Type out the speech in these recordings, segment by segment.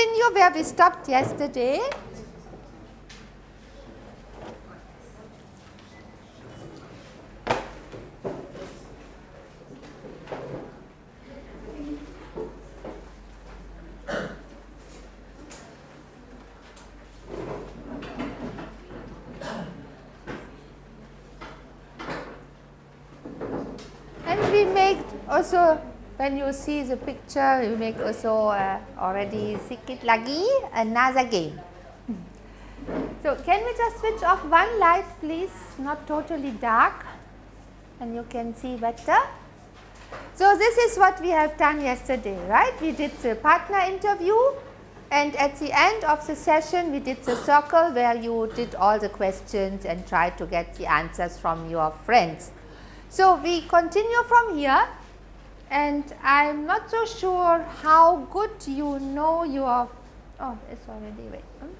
continue where we stopped yesterday. And we make also when you see the picture you make also uh, already sikit lagi another game. So, can we just switch off one light please not totally dark and you can see better. So, this is what we have done yesterday right we did the partner interview and at the end of the session we did the circle where you did all the questions and tried to get the answers from your friends. So, we continue from here and I am not so sure how good you know your, oh it's already wait, hmm?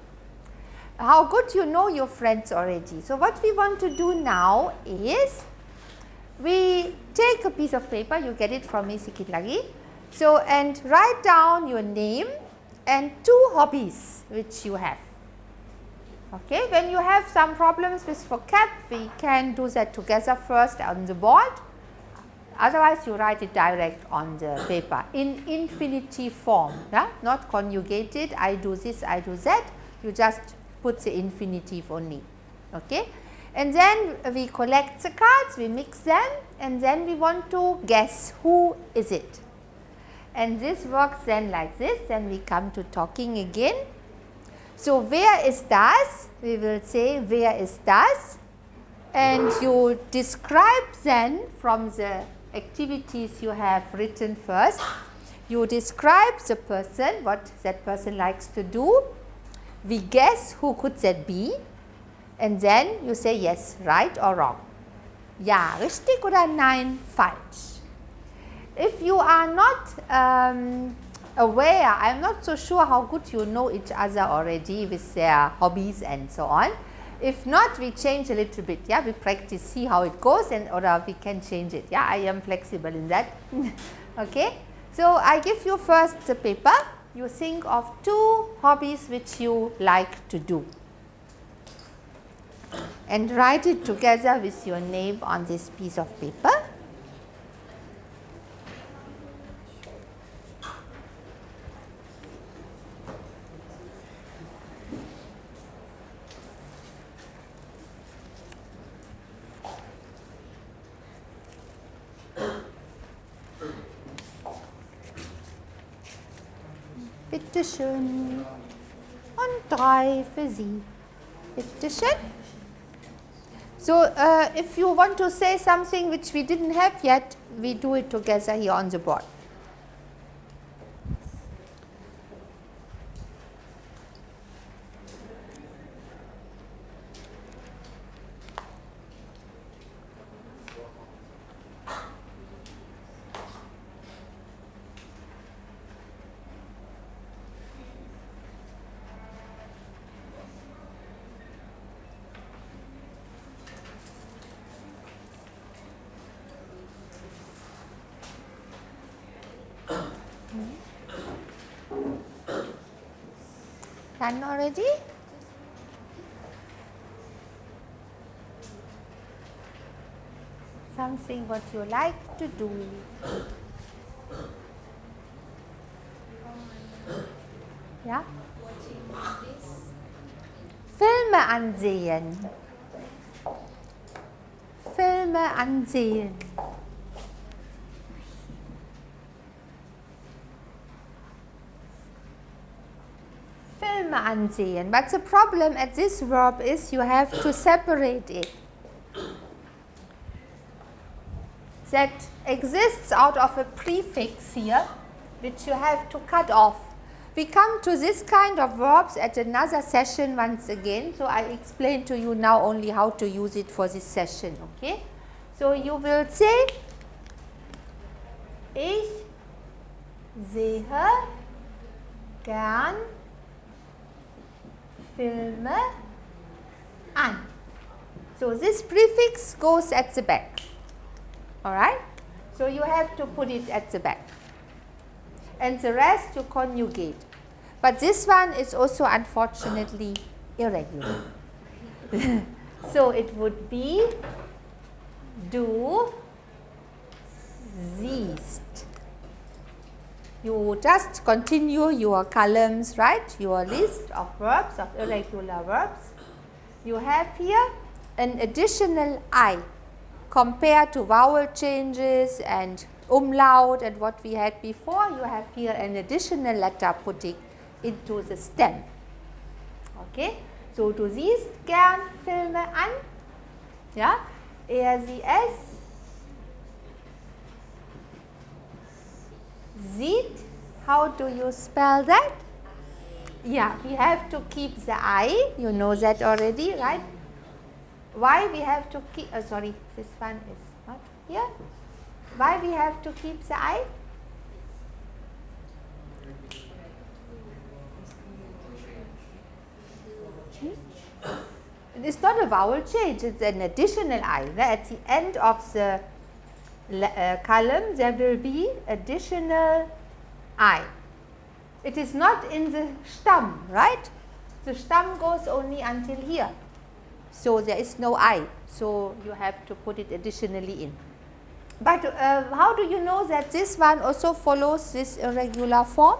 how good you know your friends already. So, what we want to do now is we take a piece of paper, you get it from me sikit lagi. So, and write down your name and two hobbies which you have. Okay. When you have some problems with vocab, we can do that together first on the board, otherwise you write it direct on the paper in infinitive form, yeah? not conjugated, I do this, I do that, you just put the infinitive only. Okay. And then we collect the cards, we mix them and then we want to guess who is it. And this works then like this, then we come to talking again so, where is das? We will say where is das and you describe then from the activities you have written first, you describe the person, what that person likes to do, we guess who could that be and then you say yes, right or wrong. Ja, richtig oder nein, falsch. If you are not um, aware, I am not so sure how good you know each other already with their hobbies and so on. If not, we change a little bit, yeah, we practice, see how it goes and or uh, we can change it, yeah, I am flexible in that, okay. So, I give you first the paper, you think of two hobbies which you like to do. And write it together with your name on this piece of paper. Schön. Und drei für Sie. Schön. So, uh, if you want to say something which we didn't have yet, we do it together here on the board. Done already? Something what you like to do. Ja? Filme ansehen. Filme ansehen. But the problem at this verb is you have to separate it. That exists out of a prefix here which you have to cut off. We come to this kind of verbs at another session once again. So, I explain to you now only how to use it for this session. Okay? So, you will say Ich sehe gern Filme an. So, this prefix goes at the back, alright. So, you have to put it at the back and the rest you conjugate. But this one is also unfortunately irregular. so it would be do siehst. You just continue your columns, right? Your list of verbs, of irregular verbs. You have here an additional I compared to vowel changes and umlaut and what we had before. You have here an additional letter putting into the stem. Okay. So, du siehst gern Filme an. Ja, er, sie, es. Sieht. How do you spell that? Yeah, we have to keep the I. You know that already, right? Why we have to keep, uh, sorry, this one is not here. Why we have to keep the I? It's not a vowel change, it's an additional I. At the end of the uh, column, there will be additional I. It is not in the stem, right? The stem goes only until here. So there is no I. So you have to put it additionally in. But uh, how do you know that this one also follows this irregular form?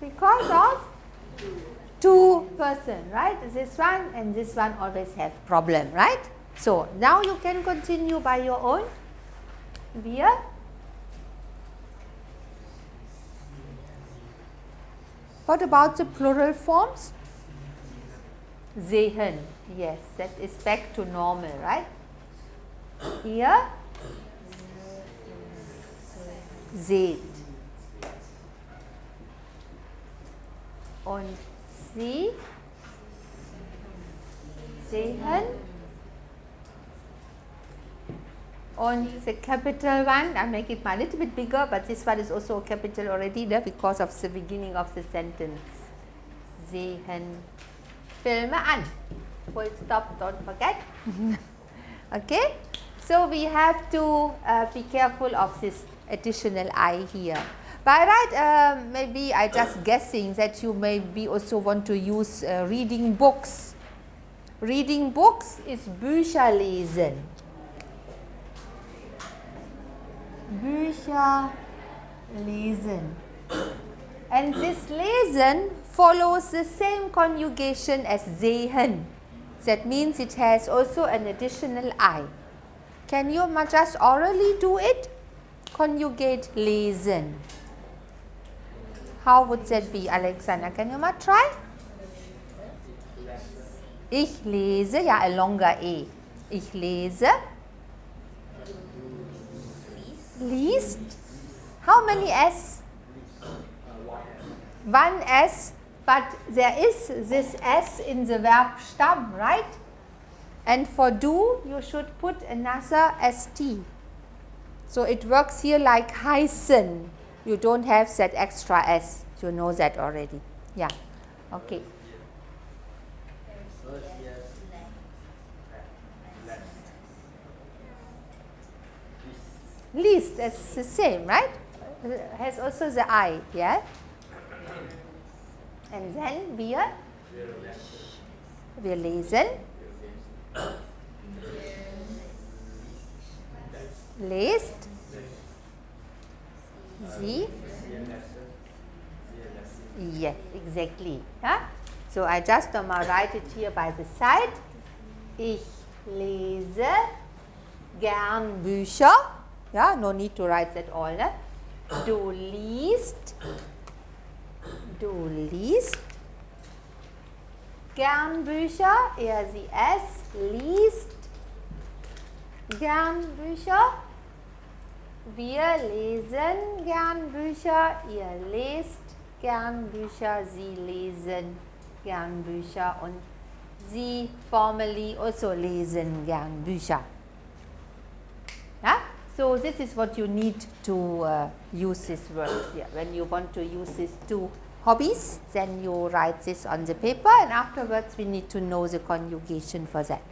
because of two person, right? This one and this one always have problem, right? So, now you can continue by your own. Wir What about the plural forms? Sehen. Yes, that is back to normal, right? Hier seht. und Sie sehen und the capital one, I make it a little bit bigger, but this one is also a capital already there because of the beginning of the sentence. Sehen Filme an. Full stop, don't forget. okay, so we have to uh, be careful of this additional I here. By right, uh, maybe I just guessing that you maybe also want to use uh, reading books. Reading books is Bücher lesen. Bücher lesen. And this lesen follows the same conjugation as sehen. That means it has also an additional I. Can you just orally do it? Conjugate lesen. How would that be, Alexander? Can you try? Ich lese, ja, a longer E. Ich lese. Liest. How many S? One S, but there is this S in the verb stam, right? And for do, you should put another ST. So it works here like heißen you don't have that extra S. You know that already. Yeah. Okay. Least is the same, right? Has also the I, yeah? And then wir, wir lesen. Lest. Sie? Yes, exactly. Yeah? So I just um, write it here by the side. Ich lese gern Bücher. Yeah, no need to write that all. Ne? Du liest. Du liest gern Bücher. Er, sie, es liest gern Bücher. Wir lesen gern Bücher, ihr lest gern Bücher, sie lesen gern Bücher und sie formally also lesen gern Bücher. So this is what you need to uh, use this word here. When you want to use these two hobbies, then you write this on the paper and afterwards we need to know the conjugation for that.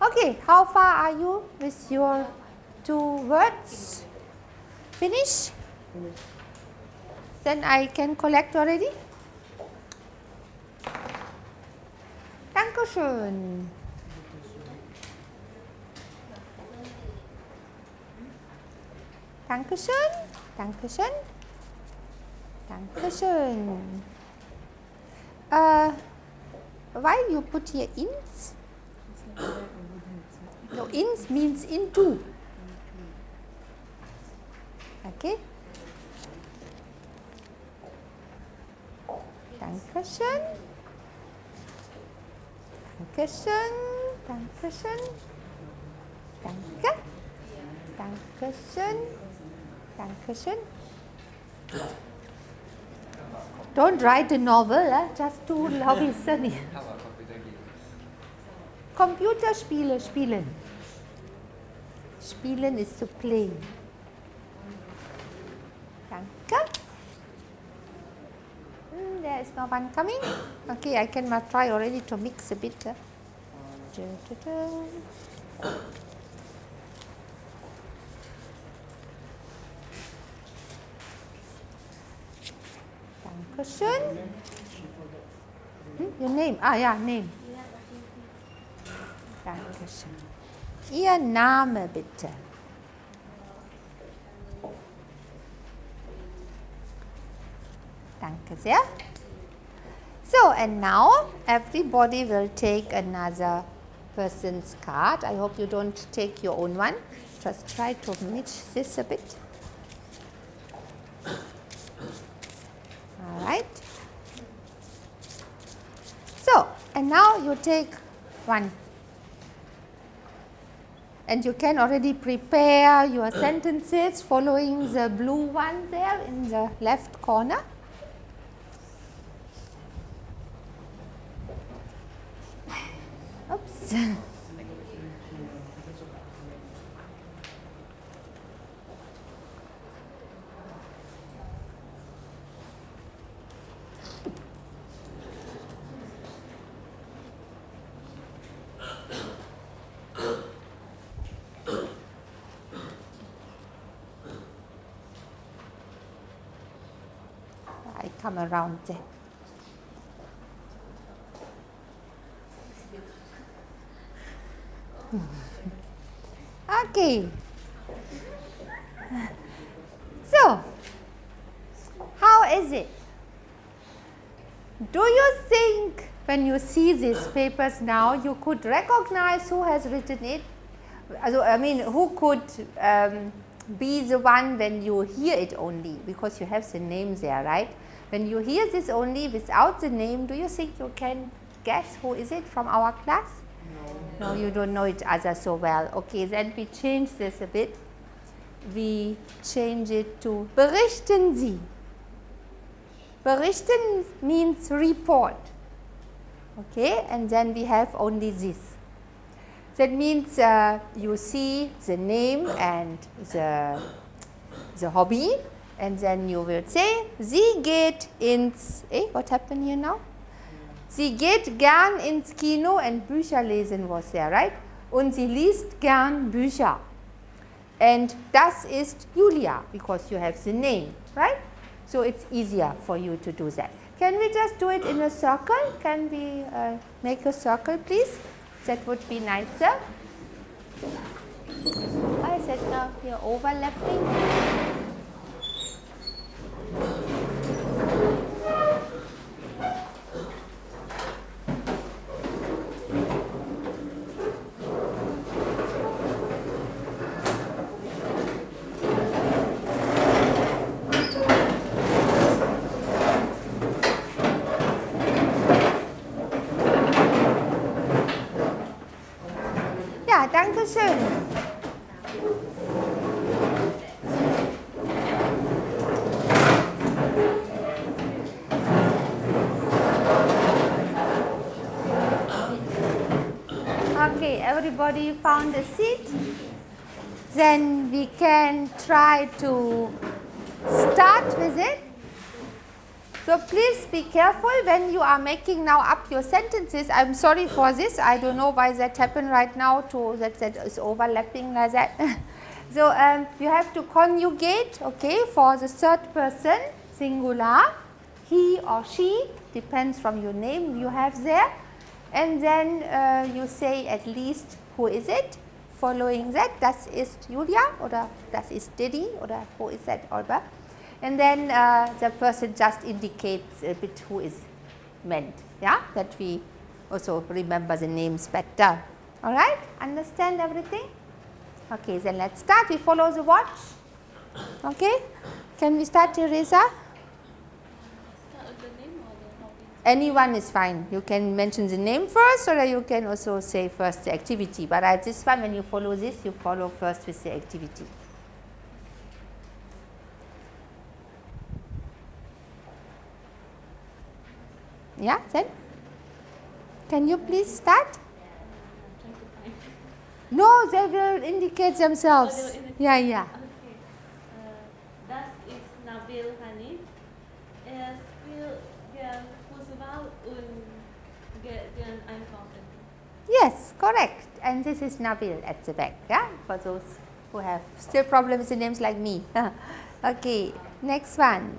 Okay, how far are you with your two words? Finish? Then I can collect already? Dankeschön. Dankeschön. Dankeschön. Dankeschön. Uh, why you put here ins? No, ins means into. Okay. Dankeschön. Dankeschön. Dankeschön. Danke. Dankeschön. Dankeschön. Don't write a novel, eh? just to listen. Computerspiele spielen. Spielen is to play. Danke. Mm, there is no one coming. Okay, I can try already to mix a bit. Da. Dankeschön. Hm, your name? Ah ja, name. Dankeschön. Ihr Name bitte. Danke sehr. So, and now everybody will take another person's card. I hope you don't take your own one. Just try to mix this a bit. All right. So, and now you take one and you can already prepare your sentences following the blue one there in the left corner. Oops. I come around there. Okay. So, how is it? Do you think when you see these papers now, you could recognize who has written it? I mean, who could um, be the one when you hear it only, because you have the name there, right? When you hear this only without the name, do you think you can guess who is it from our class? No, you don't know each other so well. Okay, then we change this a bit. We change it to berichten Sie. Berichten means report. Okay, and then we have only this. That means uh, you see the name and the, the hobby and then you will say, sie geht ins, eh, what happened here now? Sie geht gern ins Kino and Bücher lesen was there, right? Und sie liest gern Bücher. And das ist Julia because you have the name, right? So it's easier for you to do that. Can we just do it in a circle? Can we uh, make a circle please? That would be nicer. Why is it now here overlapping? Ja, danke schön. Okay, everybody found a seat. Then we can try to start with it. So please be careful when you are making now up your sentences. I am sorry for this. I don't know why that happened right now to that that is overlapping like that. So, um, you have to conjugate okay, for the third person singular he or she depends from your name you have there and then uh, you say at least who is it? Following that das ist Julia oder das uh, ist Didi oder uh, who is that Olga and then uh, the person just indicates a bit who is meant yeah? That we also remember the names better. All right? Understand everything? Okay then let's start. We follow the watch. Okay? Can we start Teresa anyone is fine you can mention the name first or you can also say first the activity but at this one when you follow this you follow first with the activity Yeah, then? Can you please start? No, they will indicate themselves. Oh, indicate. Yeah, yeah. Okay. Uh, das ist Nabil Hanif. Er spielt gern Fußball und geht gern einkaufen. Yes, correct. And this is Nabil at the back, yeah, for those who have still problems with names like me. okay, next one.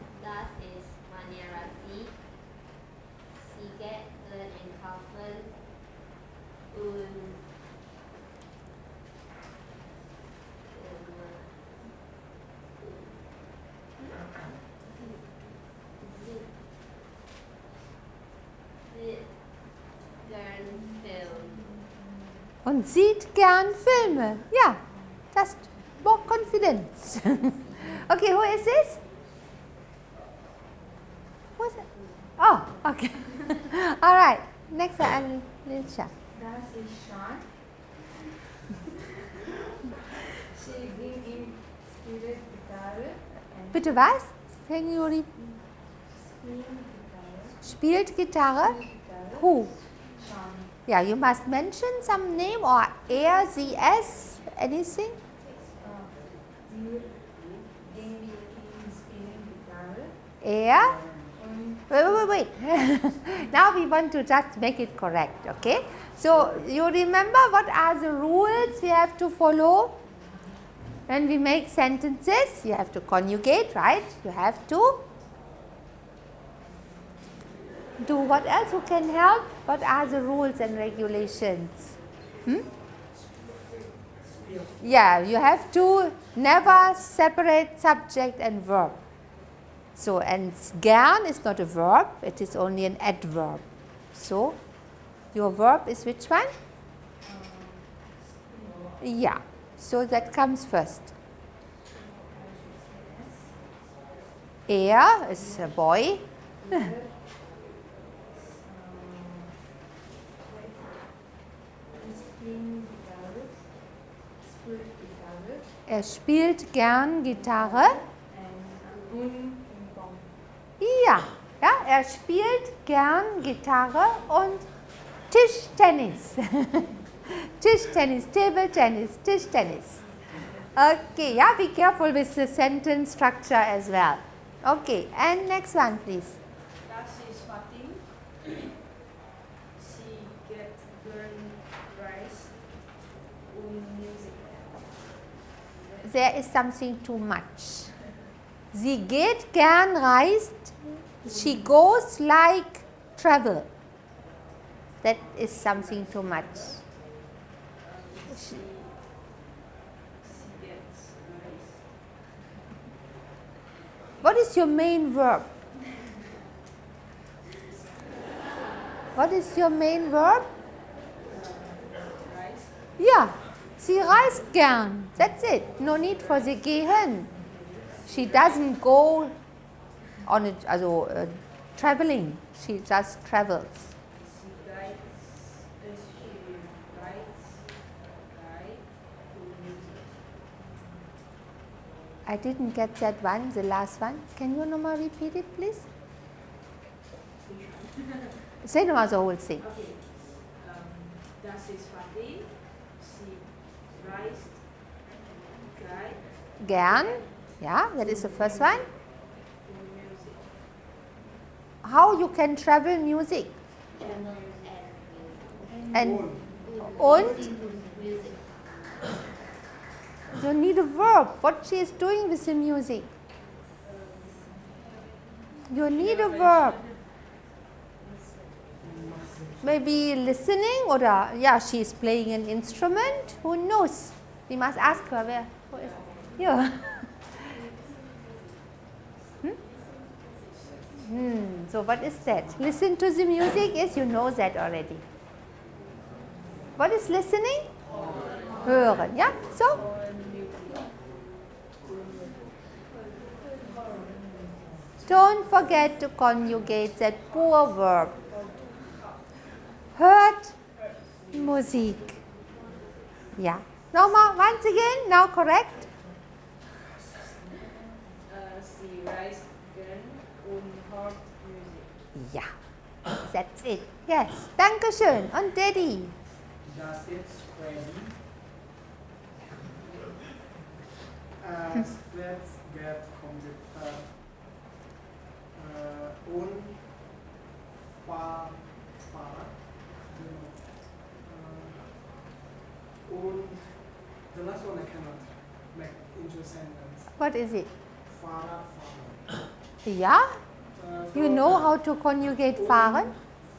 Und sieht gern Filme. Ja, just more confidence. okay, who is this? Who is it? Oh, okay. All right. Next one, Alicia. Das ist Sean. she bring in spirit guitar Bitte was? Can you re screen guitar. spielt Gitarre? Who? Yeah, you must mention some name or es, anything. Und Wait, wait, wait, wait. now we want to just make it correct, okay? So, you remember what are the rules we have to follow? When we make sentences, you have to conjugate, right? You have to do what else? Who can help? What are the rules and regulations? Hmm? Yeah, you have to never separate subject and verb. So, and gern is not a verb, it is only an adverb. So, your verb is which one? Yeah, so that comes first. Er is a boy. Er spielt gern Gitarre. Ja, ja, er spielt gern Gitarre und Tischtennis. Tischtennis, Table Tennis, Tischtennis. Okay, yeah, be careful with the sentence structure as well. Okay, and next one please. There is something too much. Sie geht gern reist. She goes like travel. That is something too much. What is your main verb? What is your main verb? Reis. Sie reist gern. That's it. No need for the gehen. She doesn't go on it, also uh, traveling. She just travels. Sie geht, sie reist, reist und Musik. I didn't get that one, the last one. Can you nochmal repeat it, please? Say nochmal the whole thing. Okay. Ähm, das ist. Gern. Yeah, that is the first one. How you can travel music and und You need a verb. What she is doing with the music. You need a verb. Maybe listening or uh, yeah, she is playing an instrument. Who knows? We must ask her where. Who is here? hmm? Hmm. So what is that? Listen to the music. Yes, you know that already. What is listening? Hören. Yeah. So Don't forget to conjugate that poor verb. Hört Musik. Yeah. Nochmal, once again, now correct. Sie reist gern und hört Musik. Ja. That's it. Yes. Dankeschön. Und Daddy. Das ist Freddy. Äh, Splits get Computer. Äh, und und the last one I cannot make into a sentence. What is it? Fahrrad fahren. Ja? Äh, uh, You know how to conjugate fahren?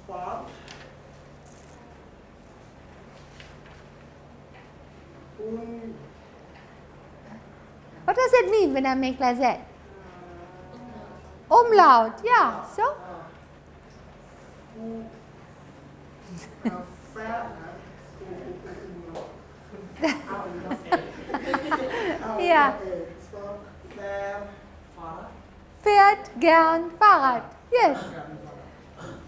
Fahr. Und What does it mean when I make like that? Uh, Umlaut. Yeah. Uh, so? Fu- äh, Fahrrad. Ja. So, Fahr- Fährt gern Fahrrad. Yes.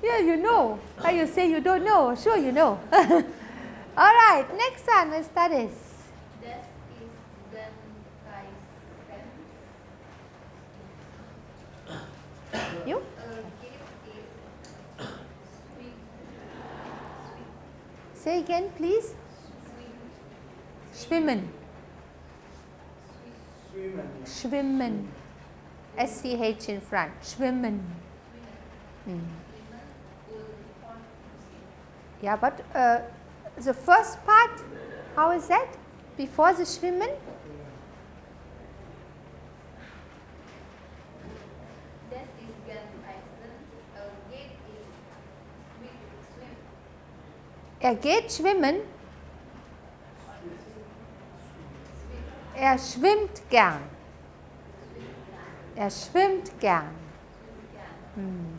Yeah, you know. How you say you don't know? Sure, you know. All right. Next one, we studies. Das ist. You? Geht ist sweet. Say again, please. Schwimmen. Schwimmen. Schwimmen. S-C-H in front. Schwimmen. Mm. Yeah, but uh, the first part, how is that? Before the schwimmen? Er geht schwimmen. Er schwimmt gern. Er schwimmt gern. Mm.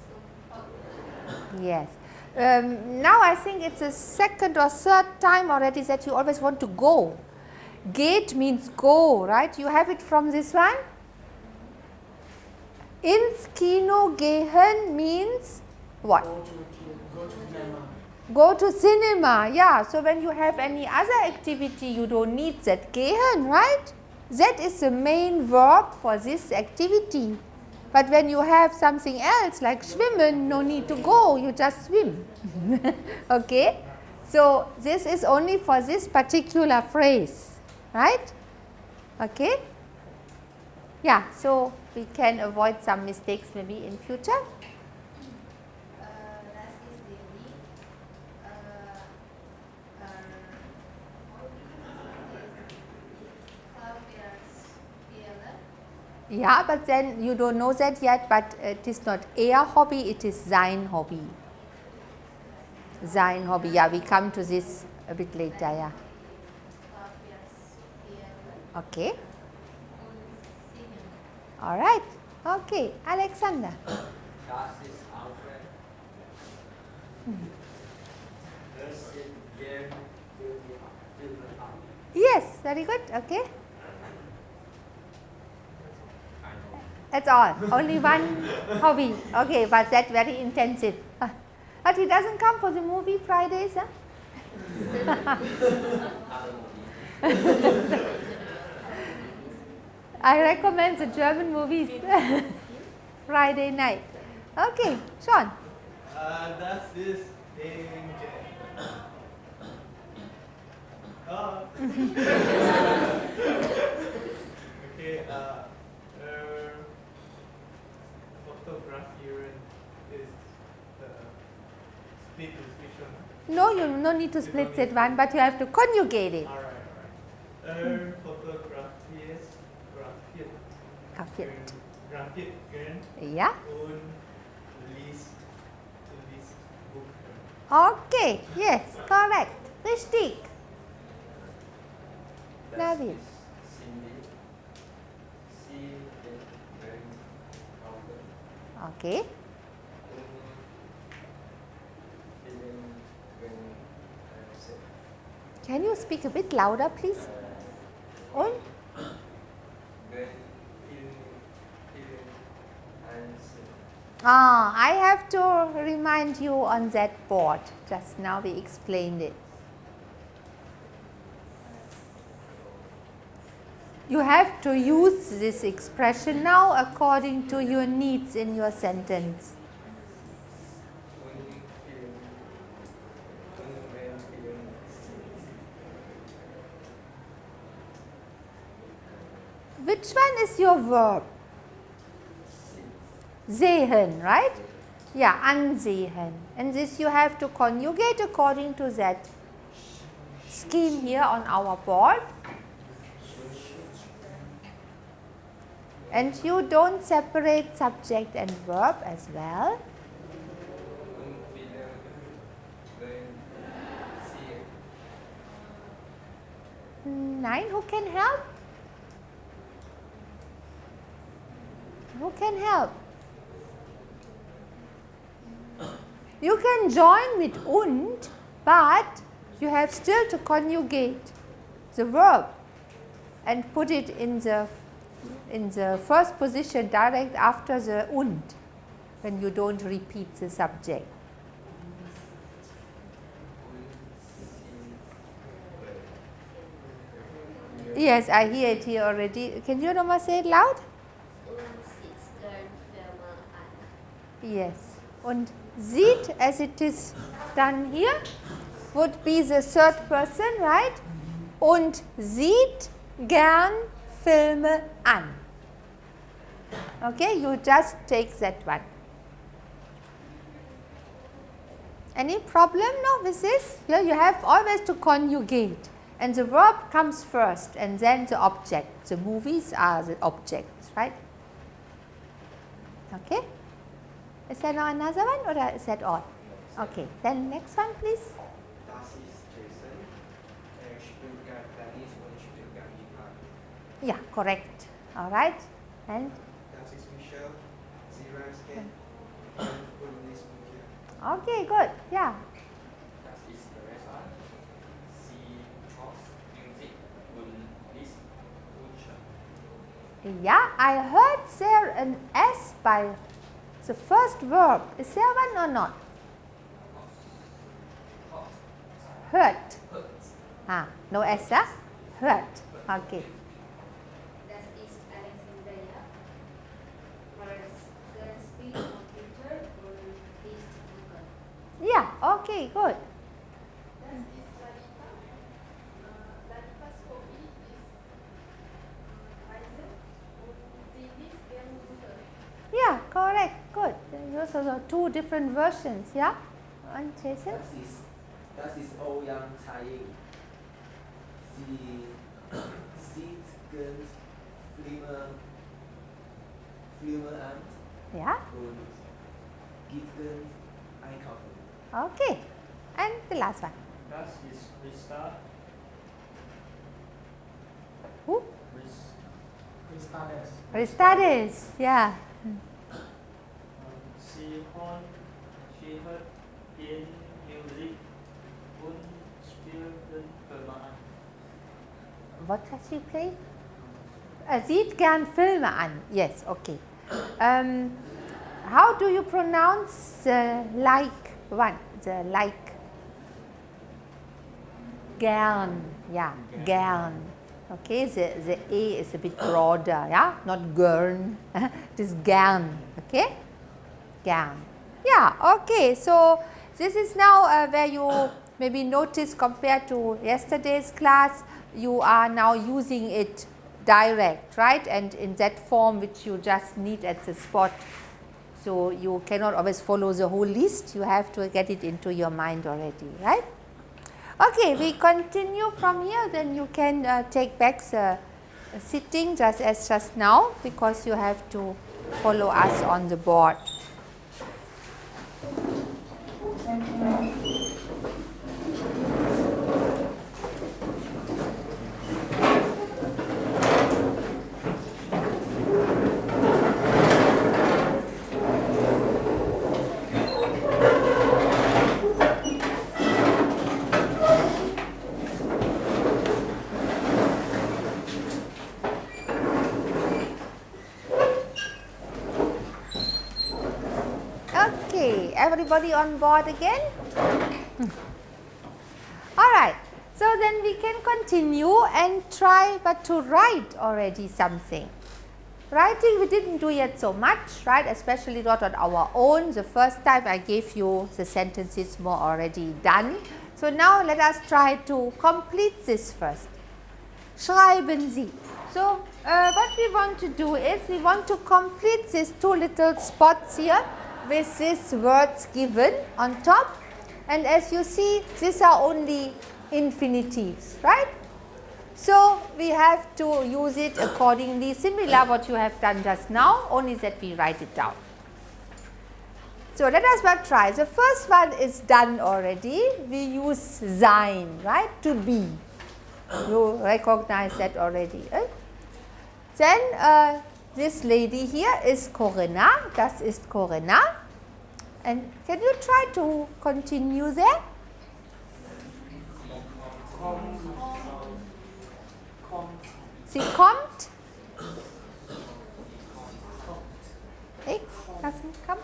Yes. Um, now I think it's the second or third time already that you always want to go. Gate means go, right? You have it from this one. Ins Kino gehen means what? Go to. Go to cinema, yeah. So when you have any other activity, you don't need that gehen, right? That is the main verb for this activity. But when you have something else like schwimmen, no need to go, you just swim. okay? So this is only for this particular phrase, right? Okay? Yeah, so we can avoid some mistakes maybe in future. Äh, das ist die Lied. Äh, äh, Hobby ist Klavier Yeah, but then you don't know that yet, but it is not er hobby, it is sein hobby. Sein hobby, yeah, we come to this a bit later, yeah. Okay, all right. Okay, Alexander. Yes, very good, okay. That's all, only one hobby. Okay, but that very intensive. But he doesn't come for the movie Fridays, huh? I recommend the German movies Friday night. Okay, Sean. Das ist Danger. Ah. okay, äh, äh, fotografieren ist äh, split is which one? No, you no need to split that one, but you have to conjugate it. Alright, alright. Fotografieren um, Grafit. Grafit um, gern Ja, und liest, liest Buch. okay, yes, correct. Richtig. Nabil. ist Cindy. Sie ist gern Augen. Okay. Und vielen gern äh, Sehen. Can you speak a bit louder, please? Einsehen. Ah, I have to remind you on that board. Just now we explained it. You have to use this expression now according to your needs in your sentence. Und vielen, und wenn vielen Which one is your verb? Sehen, right? Yeah, ansehen. And this you have to conjugate according to that scheme here on our board. And you don't separate subject and verb as well. Nine, who can help? Who can help? You can join with und, but you have still to conjugate the verb and put it in the in the first position direct after the und when you don't repeat the subject. Yes, I hear it here already. Can you Roma say it loud? Und sitzt gern Firma an. Yes. Und sieht as it is done here would be the third person, right? Und sieht gern Filme an. Okay, you just take that one. Any problem now with this? Here you have always to conjugate and the verb comes first and then the object. The movies are the objects, right? Okay? Is there now another one or is that all? Okay, then next one please. Yeah, correct. All right. And okay, good. Yeah. Yeah, I heard there an S by the first verb. Is there one or not? Hurt. Ah, no S, huh? Hört. Okay. Yeah, okay, good. Yeah, correct. Good. Those are two different versions. Yeah. And Jason? Das ist, das ist Ouyang Tsai. Sie sieht gern Filme, Filme an Yeah. und geht gern einkaufen. Okay. And the last one. Das ist Rista. Who? Ris- Cristales. Ristades. Yeah. Sie hört, sie hört gern Musik und spielt Filme an. What does she play? Er sieht gern Filme an. Yes, okay. Um, how do you pronounce the like one? The like. Gern. Yeah, gern. Okay, the, the A is a bit broader, yeah, not gern. it is gern. Okay, gern. Yeah, okay. So this is now uh, where you maybe notice compared to yesterday's class, you are now using it direct, right? And in that form which you just need at the spot. So you cannot always follow the whole list, you have to get it into your mind already, right? Okay, we continue from here, then you can uh, take back the sitting just as just now because you have to follow us on the board. Thank you. Okay, everybody on board again? Alright, so then we can continue and try but to write already something. Writing we didn't do yet so much, right, especially not on our own. The first time I gave you the sentences more already done. So now let us try to complete this first. Schreiben Sie. So uh, what we want to do is we want to complete these two little spots here with these words given on top and as you see these are only infinitives right. So we have to use it accordingly similar what you have done just now only that we write it down. So let us try. The first one is done already. We use sein, right, to be. You recognize that already. Eh? Then uh, this lady here is Corinna, das ist Corinna. And can you try to continue there? Sie kommt. Hey, doesn't come.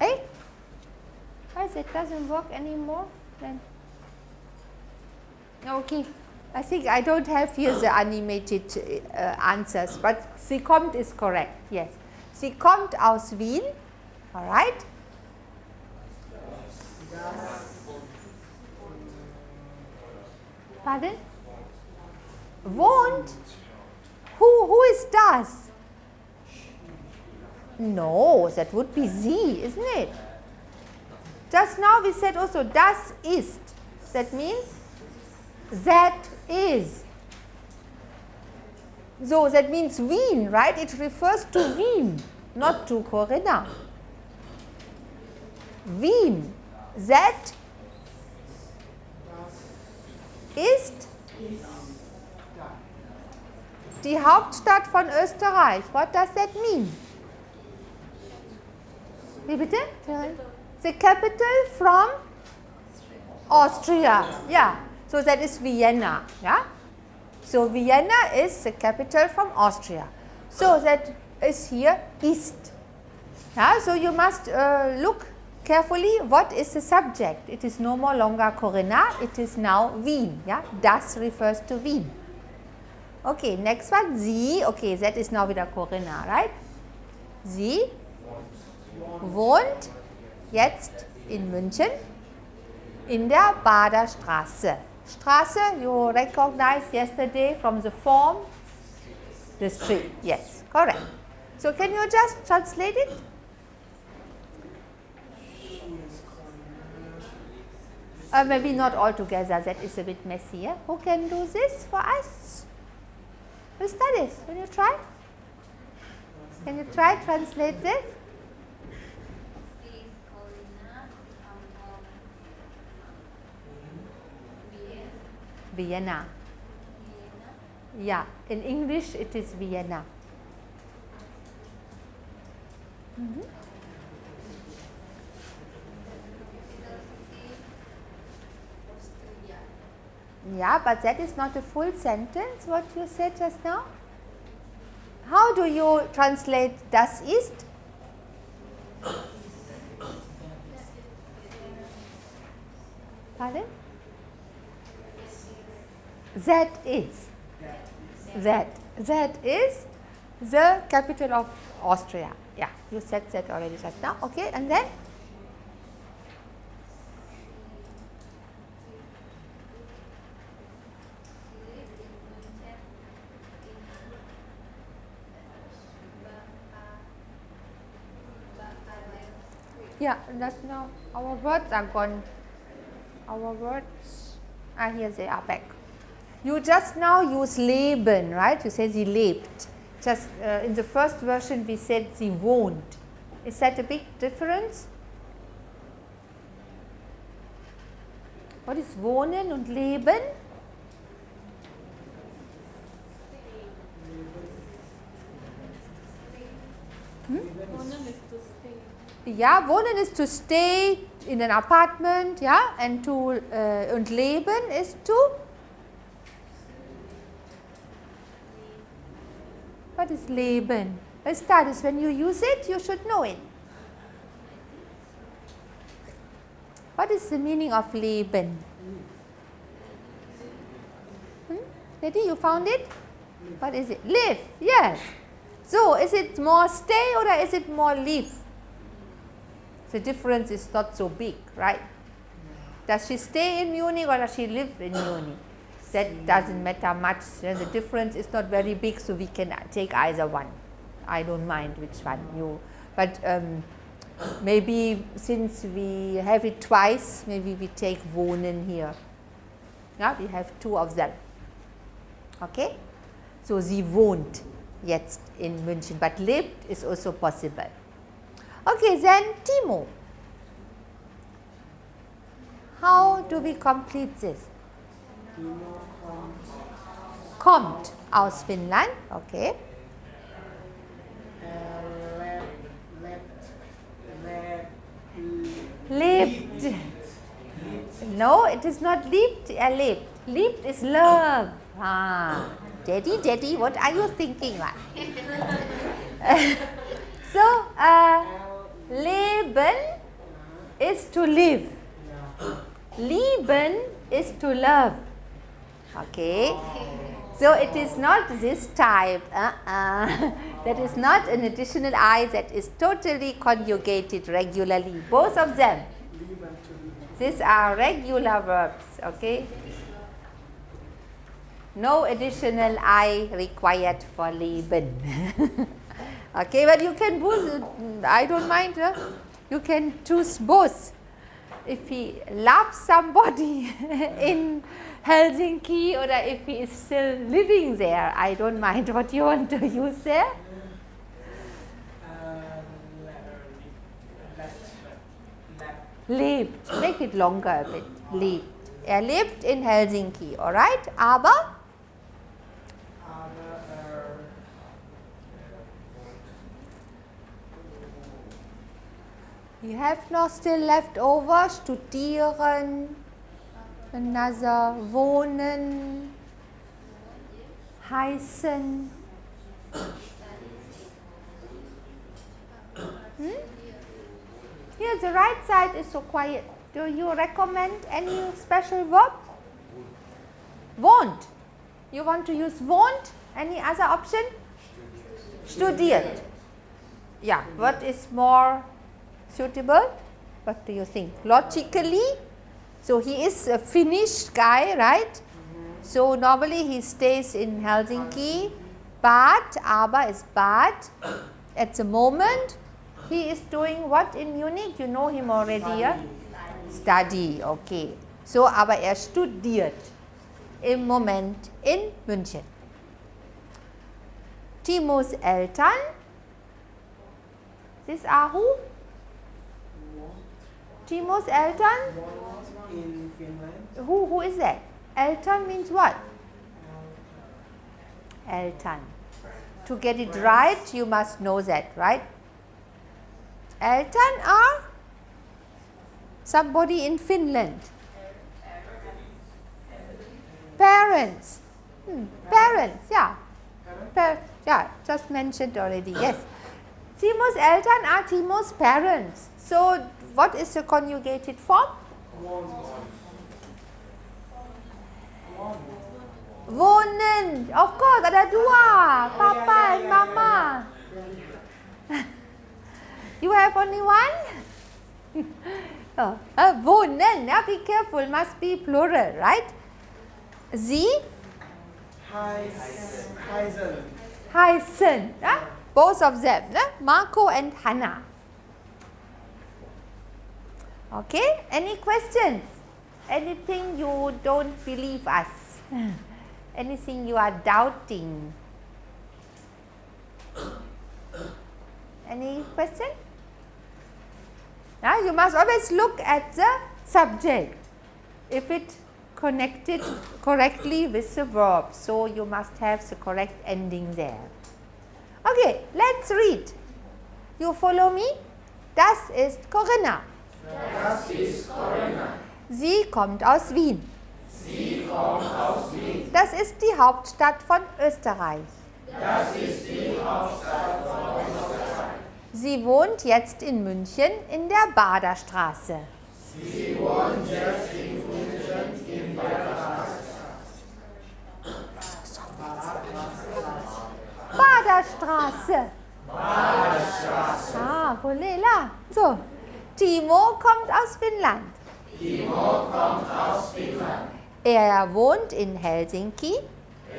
Hey, why it doesn't work anymore? Then okay. I think I don't have here the animated uh, answers, but sie kommt is correct. Yes, sie kommt aus Wien. All right. Pardon? Won't? Who, who is das? No, that would be sie, isn't it? Just now we said also das ist. That means that is. So that means Wien, right? It refers to Wien, not to Corinna. Wien. That ist die Hauptstadt von Österreich. What does that mean? Wie bitte? The capital from Austria. Yeah. So that is Vienna. Yeah. So Vienna is the capital from Austria. So that is here East. Yeah. So you must uh, look carefully what is the subject. It is no more longer Corinna, it is now Wien. Yeah? Das refers to Wien. Okay, next one, sie. Okay, that is now wieder Corinna, right? Sie wohnt jetzt in München in der Bader Straße, you recognized yesterday from the form, the street. Yes, correct. So can you just translate it? Uh, maybe not all together, that is a bit messy. Yeah? Who can do this for us? Who studies? Can you try? Can you try translate this? She is Corinna. I'm from Vienna. Vienna. Vienna. Yeah, in English it is Vienna. City, Austria. Yeah, but that is not a full sentence what you said just now. How do you translate das ist? Pardon? That is. That. That is the capital of Austria. Yeah, you said that already just now. Okay, and then? Yeah, that's now our words are gone. Our words are here, they are back. You just now use leben, right? You say sie lebt. Just uh, in the first version we said sie wohnt. Is that a big difference? What is wohnen und leben? Yeah, wohnen is to stay. Ja, wohnen ist to stay in an apartment, ja, and to uh, und leben ist to What is leben? A status when you use it, you should know it. What is the meaning of leben? Hmm? You found it? What is it? Live, yes. So, is it more stay or is it more live? The difference is not so big, right? Does she stay in Munich or does she live in Munich? That doesn't matter much. The difference is not very big, so we can take either one. I don't mind which one you. But um, maybe since we have it twice, maybe we take wohnen here. Yeah, we have two of them. Okay? So sie wohnt jetzt in München, but lebt is also possible. Okay, then Timo. How do we complete this? Kommt, aus Finnland, okay. lebt, lebt, Lebt. lebt, No, it is not liebt, er lebt. Liebt is love. Ah, daddy, daddy, what are you thinking? so, uh, leben is to live. Lieben is to love. Okay. So it is not this type. Uh-uh. That is not an additional I that is totally conjugated regularly. Both of them. These are regular verbs. Okay. No additional I required for leben. okay, but you can both, I don't mind. Huh? You can choose both. If he loves somebody in Helsinki or if he is still living there, I don't mind what you want to use there. Lebt. Make it longer a bit. Lebt. Er lebt in Helsinki, alright? Aber er You have noch still left over studieren, another wohnen, heißen. Hmm? Here the right side is so quiet. Do you recommend any special verb? Wohnt. You want to use wohnt? Any other option? Studiert. Yeah, what is more suitable? What do you think? Logically, so he is a Finnish guy, right? So normally he stays in Helsinki, but aber is but at the moment he is doing what in Munich? You know him already, yeah? Study, okay. So aber er studiert im Moment in München. Timos Eltern, this are who? Timo's Eltern? In Finland. Who, who is that? Eltern means what? Eltern. To get it right, you must know that, right? Eltern are somebody in Finland. Parents. Hmm, Parents, yeah. Pa- yeah, just mentioned already, yes. Timo's Eltern are Timo's parents. So, what is the conjugated form? Wohnen. Of course, ada dua. Papa and Mama. you have only one? oh, uh, wohnen. Now ah, be careful, must be plural, right? Sie Heis, Heisen. heißen. Yeah? Both of them, yeah? Marco and Hannah. Okay, any questions? Anything you don't believe us? Hmm. Anything you are doubting? Any question? Now you must always look at the subject if it connected correctly with the verb. So you must have the correct ending there. Okay, let's read. You follow me? Das ist Corinna. Das ist Corinna. Sie kommt aus Wien. Sie kommt aus Wien. Das ist die Hauptstadt von Österreich. Das ist die Hauptstadt von Österreich. Sie wohnt jetzt in München in der Baderstraße. Sie wohnt jetzt in München in der Baderstraße. Baderstraße. Ah, Volela. So, Timo kommt aus Finnland. Timo kommt aus Finnland. Er wohnt in Helsinki.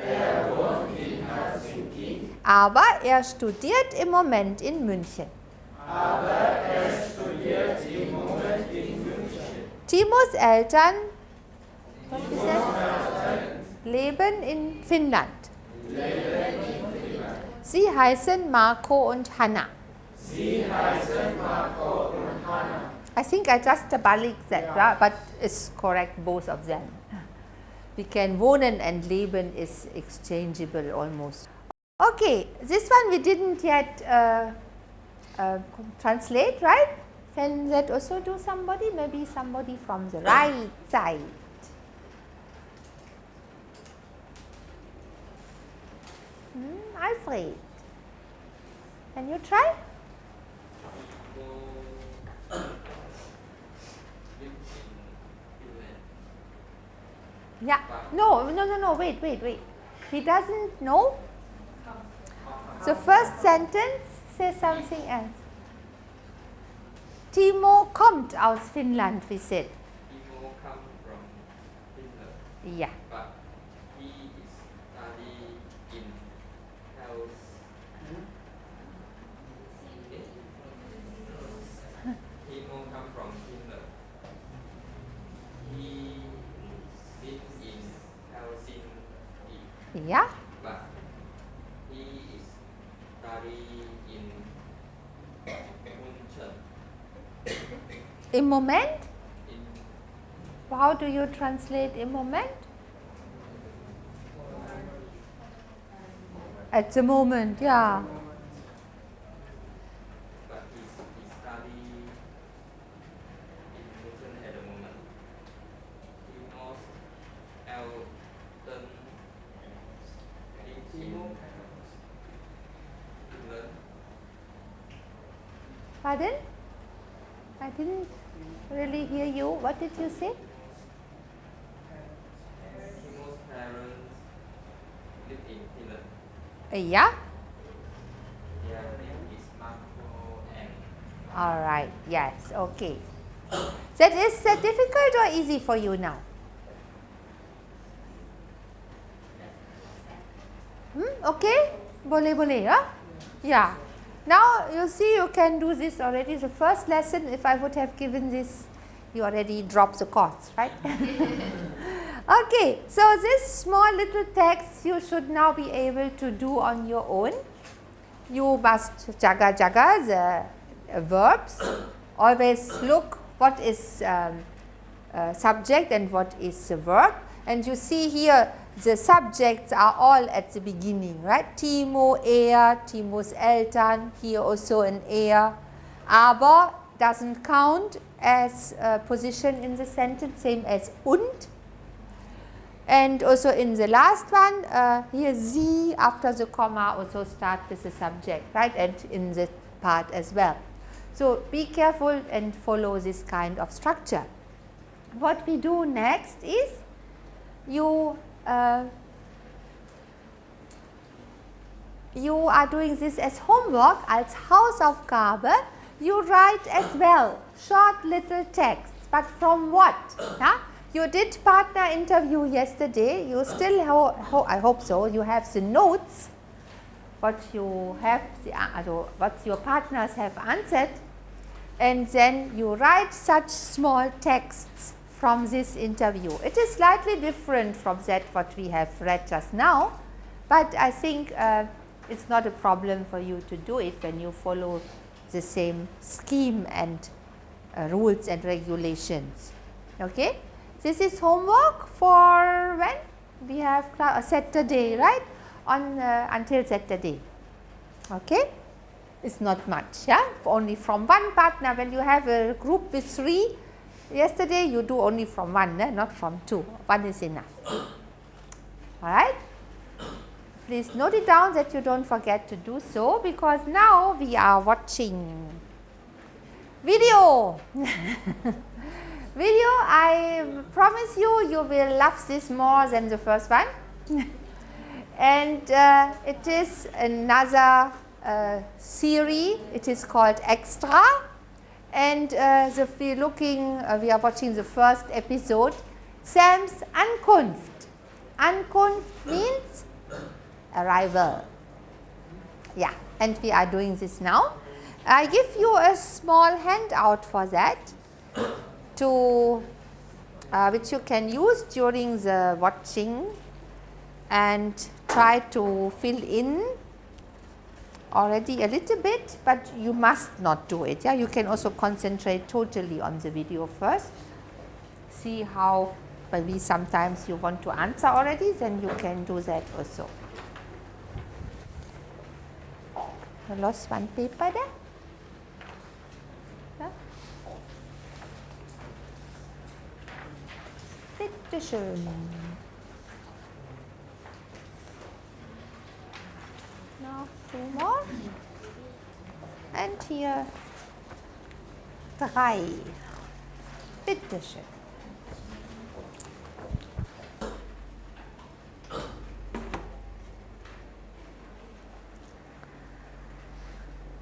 Er wohnt in Helsinki. Aber er studiert im Moment in München. Aber er studiert im Moment in München. Timos Eltern leben in Finnland. Sie heißen Marco und Hanna. Sie heißen Marco und I think I just balik that, right? but it's correct both of them. We can wohnen and leben is exchangeable almost. Okay, this one we didn't yet uh, uh, translate, right? Can that also do somebody? Maybe somebody from the right side. Hmm, Alfred, can you try? Yeah. No, no, no, no. Wait, wait, wait. He doesn't know. So first sentence says something else. Timo kommt aus Finnland, we said. Timo come from Finland, Yeah. but he is study in health. Timo come from Finland. He live in Helsinki, Yeah. but he is study in München. Im Moment? In How do you translate im Moment? At the moment, yeah. but he's, he study in Newton at the moment. He knows Elton lives in Finland. Pardon? I didn't really hear you. What did you say? Timo's parents live in Finland. Uh, yeah. Their name is Marco and All right. Yes. Okay. That is uh, difficult or easy for you now? Hmm? Okay. Boleh boleh ya? Yeah. Now you see you can do this already. The first lesson, if I would have given this, you already dropped the course, right? okay. So this small little text you should now be able to do on your own. You must jaga jaga the uh, verbs. Always look what is um, uh, subject and what is the verb. And you see here the subjects are all at the beginning, right? Timo, er, Timos Eltern, here also an er. Aber doesn't count as a position in the sentence, same as und. And also in the last one, uh, here sie after the comma also start with the subject, right? And in the part as well. So be careful and follow this kind of structure. What we do next is you uh, you are doing this as homework als Hausaufgabe. You write as well short little texts, but from what? You did partner interview yesterday. You still, ho ho I hope so. You have the notes, what you have, the, also what your partners have answered, and then you write such small texts from this interview. It is slightly different from that what we have read just now, but I think uh, it's not a problem for you to do it when you follow the same scheme and uh, rules and regulations. Okay. This is homework for when we have a Saturday, right? On uh, until Saturday. Okay. It's not much, yeah. Only from one partner. When you have a group with three, yesterday you do only from one, eh? not from two. One is enough. All right. Please note it down that you don't forget to do so because now we are watching video. video, I promise you, you will love this more than the first one. and uh, it is another uh, series, it is called Extra. And uh, the, we looking, uh, we are watching the first episode, Sam's Ankunft. Ankunft means arrival. Yeah, and we are doing this now. I give you a small handout for that to uh, which you can use during the watching and try to fill in already a little bit, but you must not do it. Yeah, you can also concentrate totally on the video first. See how maybe sometimes you want to answer already, then you can do that also. I lost one paper there. Yeah. Bitte schön. Noch two more. And here drei. Bitte schön.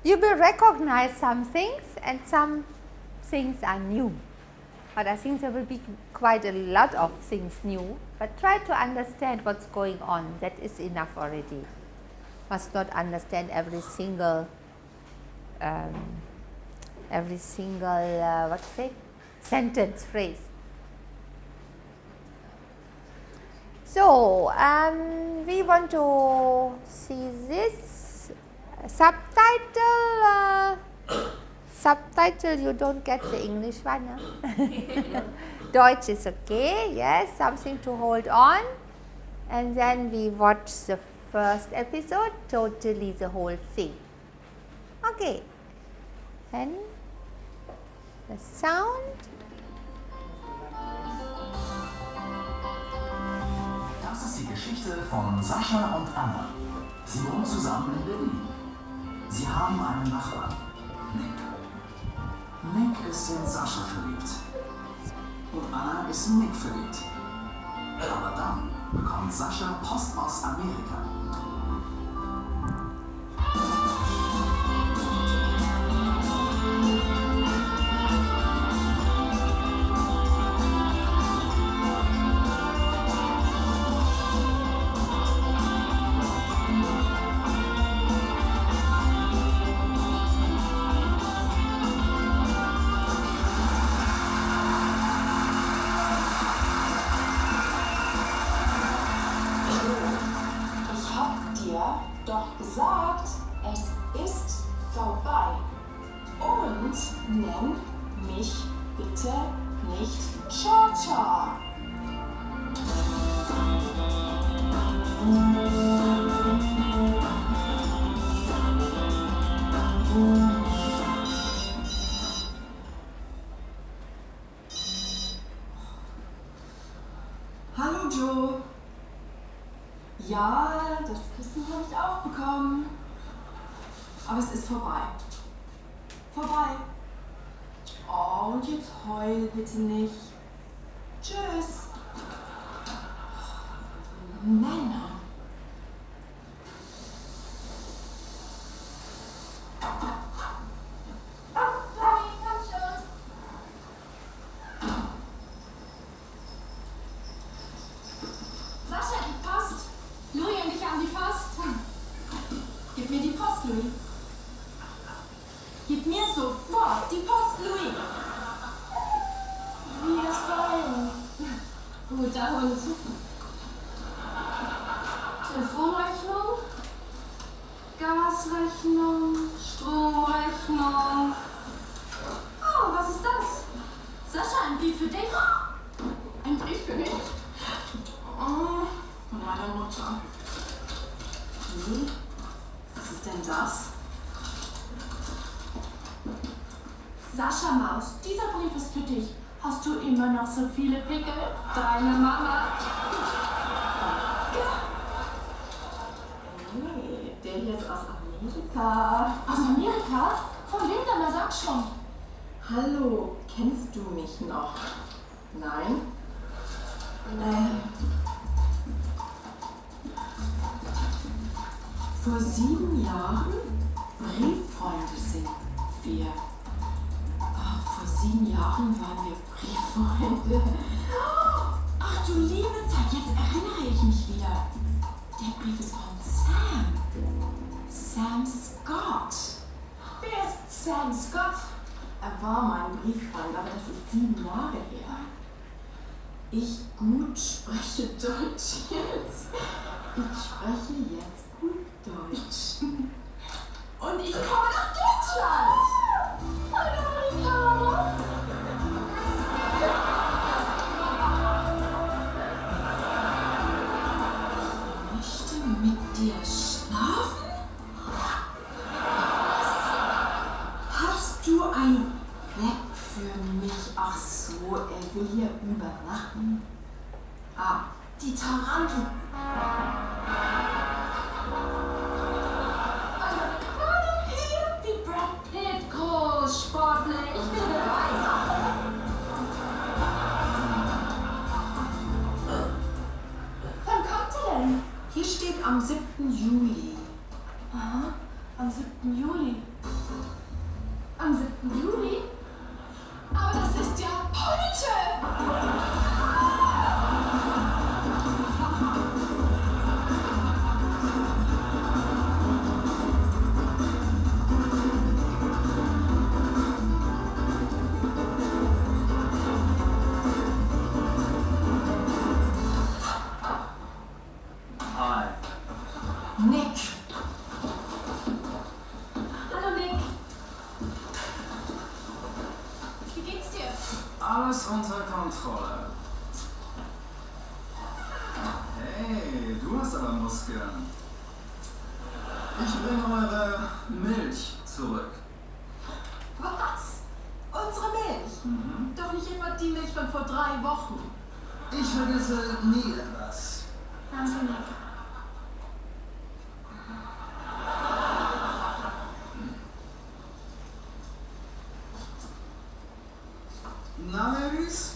You will recognize some things and some things are new but I think there will be quite a lot of things new, but try to understand what's going on, that is enough already. Must not understand every single, um, every single, uh, what's it, sentence, phrase. So, um, we want to see this subtitle. Uh, subtitle you don't get the English one. Huh? Deutsch is okay, yes, something to hold on. And then we watch the first episode, totally the whole thing. Okay. And the sound. Das ist die Geschichte von Sascha und Anna. Sie wohnen zusammen in Berlin. Sie haben einen Nachbarn, Nick. Nick ist in Sascha verliebt. Und Anna ist in Nick verliebt. Aber dann bekommt Sascha Post aus Amerika. ja, das Kissen habe ich auch bekommen. Aber es ist vorbei. Vorbei. Oh, und jetzt heul bitte nicht. Tschüss. Oh, Nein.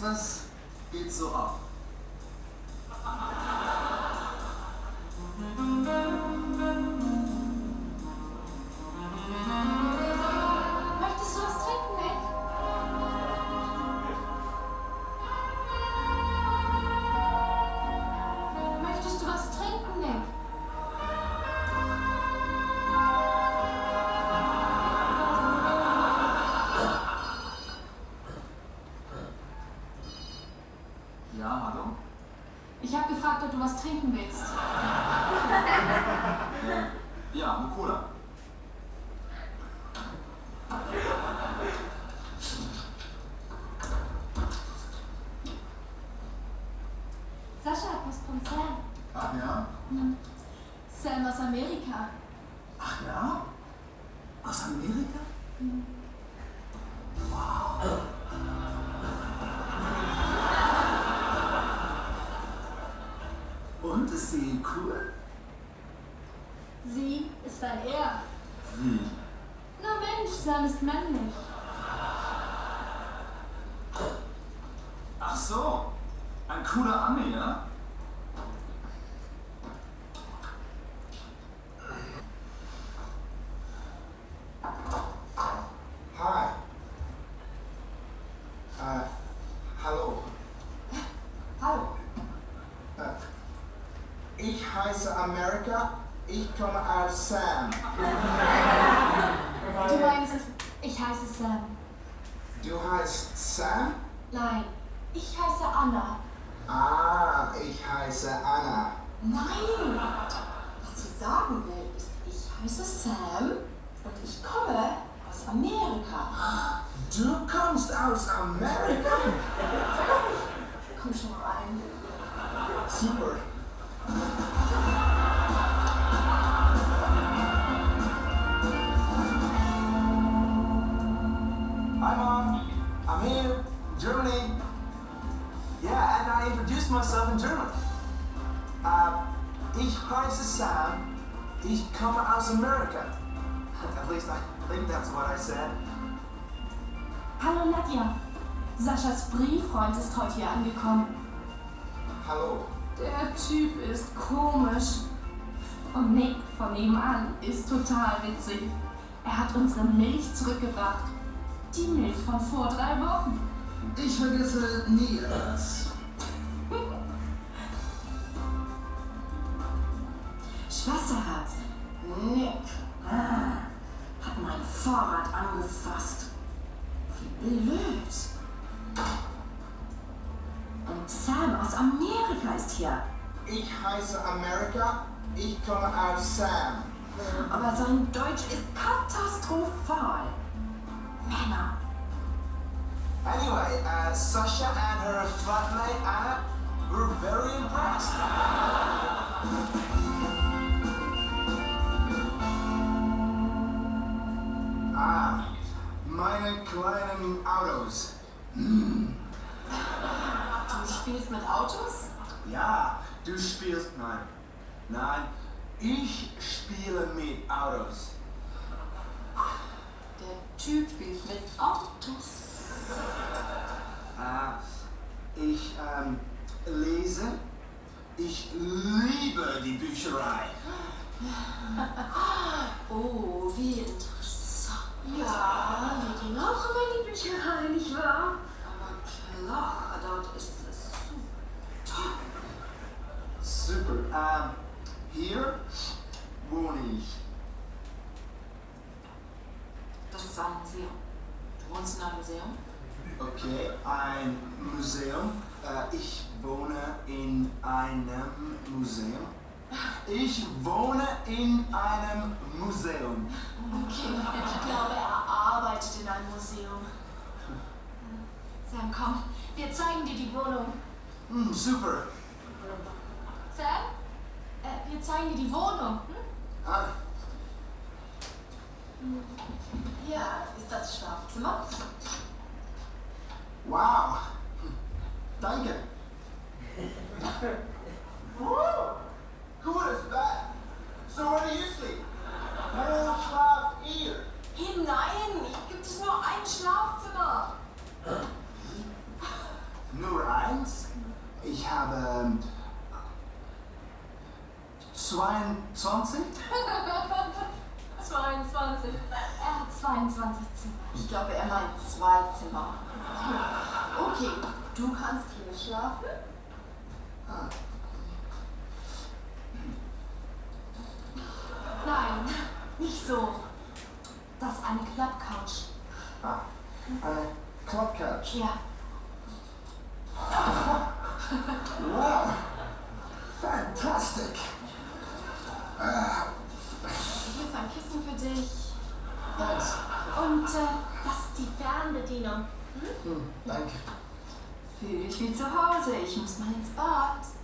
aspas, Amerika. Ich introduce myself in German. Uh, ich heiße Sam. Ich komme aus Amerika. At least I think that's what I said. Hallo Nadja. Saschas Brieffreund ist heute hier angekommen. Hallo. Der Typ ist komisch. Und Nick von nebenan ist total witzig. Er hat unsere Milch zurückgebracht. Die Milch von vor drei Wochen. Ich vergesse nie etwas. 21 Zimmer. Ich glaube, er meint zwei Zimmer. Okay, du kannst hier schlafen. Nein, nicht so. Das ist eine Clubcouch. Ah, eine Clubcouch? Ja. Wow, fantastic. Hier ist ein Kissen für dich. Thanks. Und äh, das ist die Fernbedienung. Hm? Hm, danke. Fühle ich wie zu Hause. Ich muss mal ins Bad.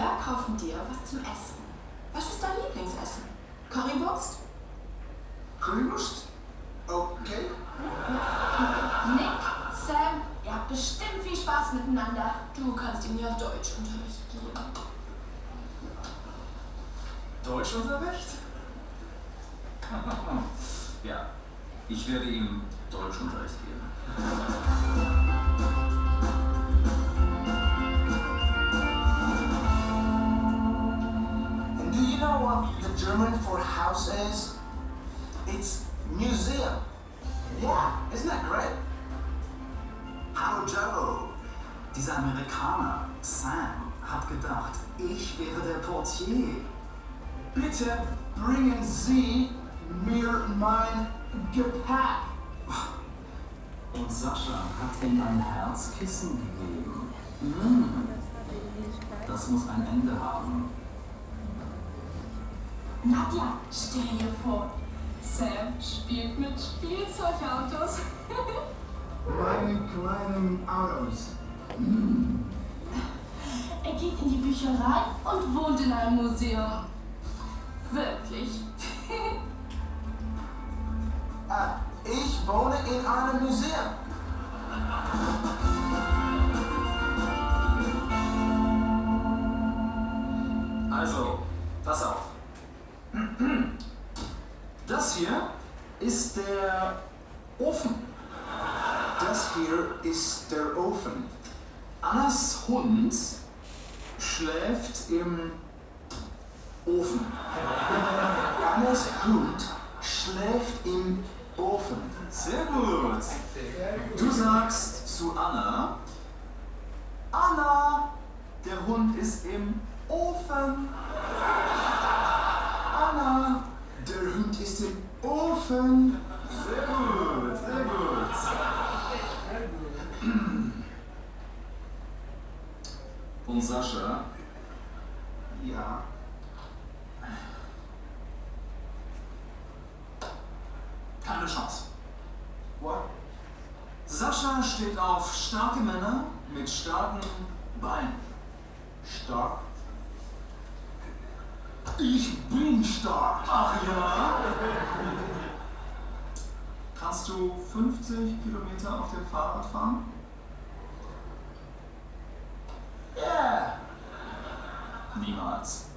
wir kaufen dir was zum Essen. Was ist dein Lieblingsessen? Currywurst? Currywurst Nadja, stell dir vor, Sam spielt mit Spielzeugautos. Meine kleinen Autos. Er geht in die Bücherei und wohnt in einem Museum. months.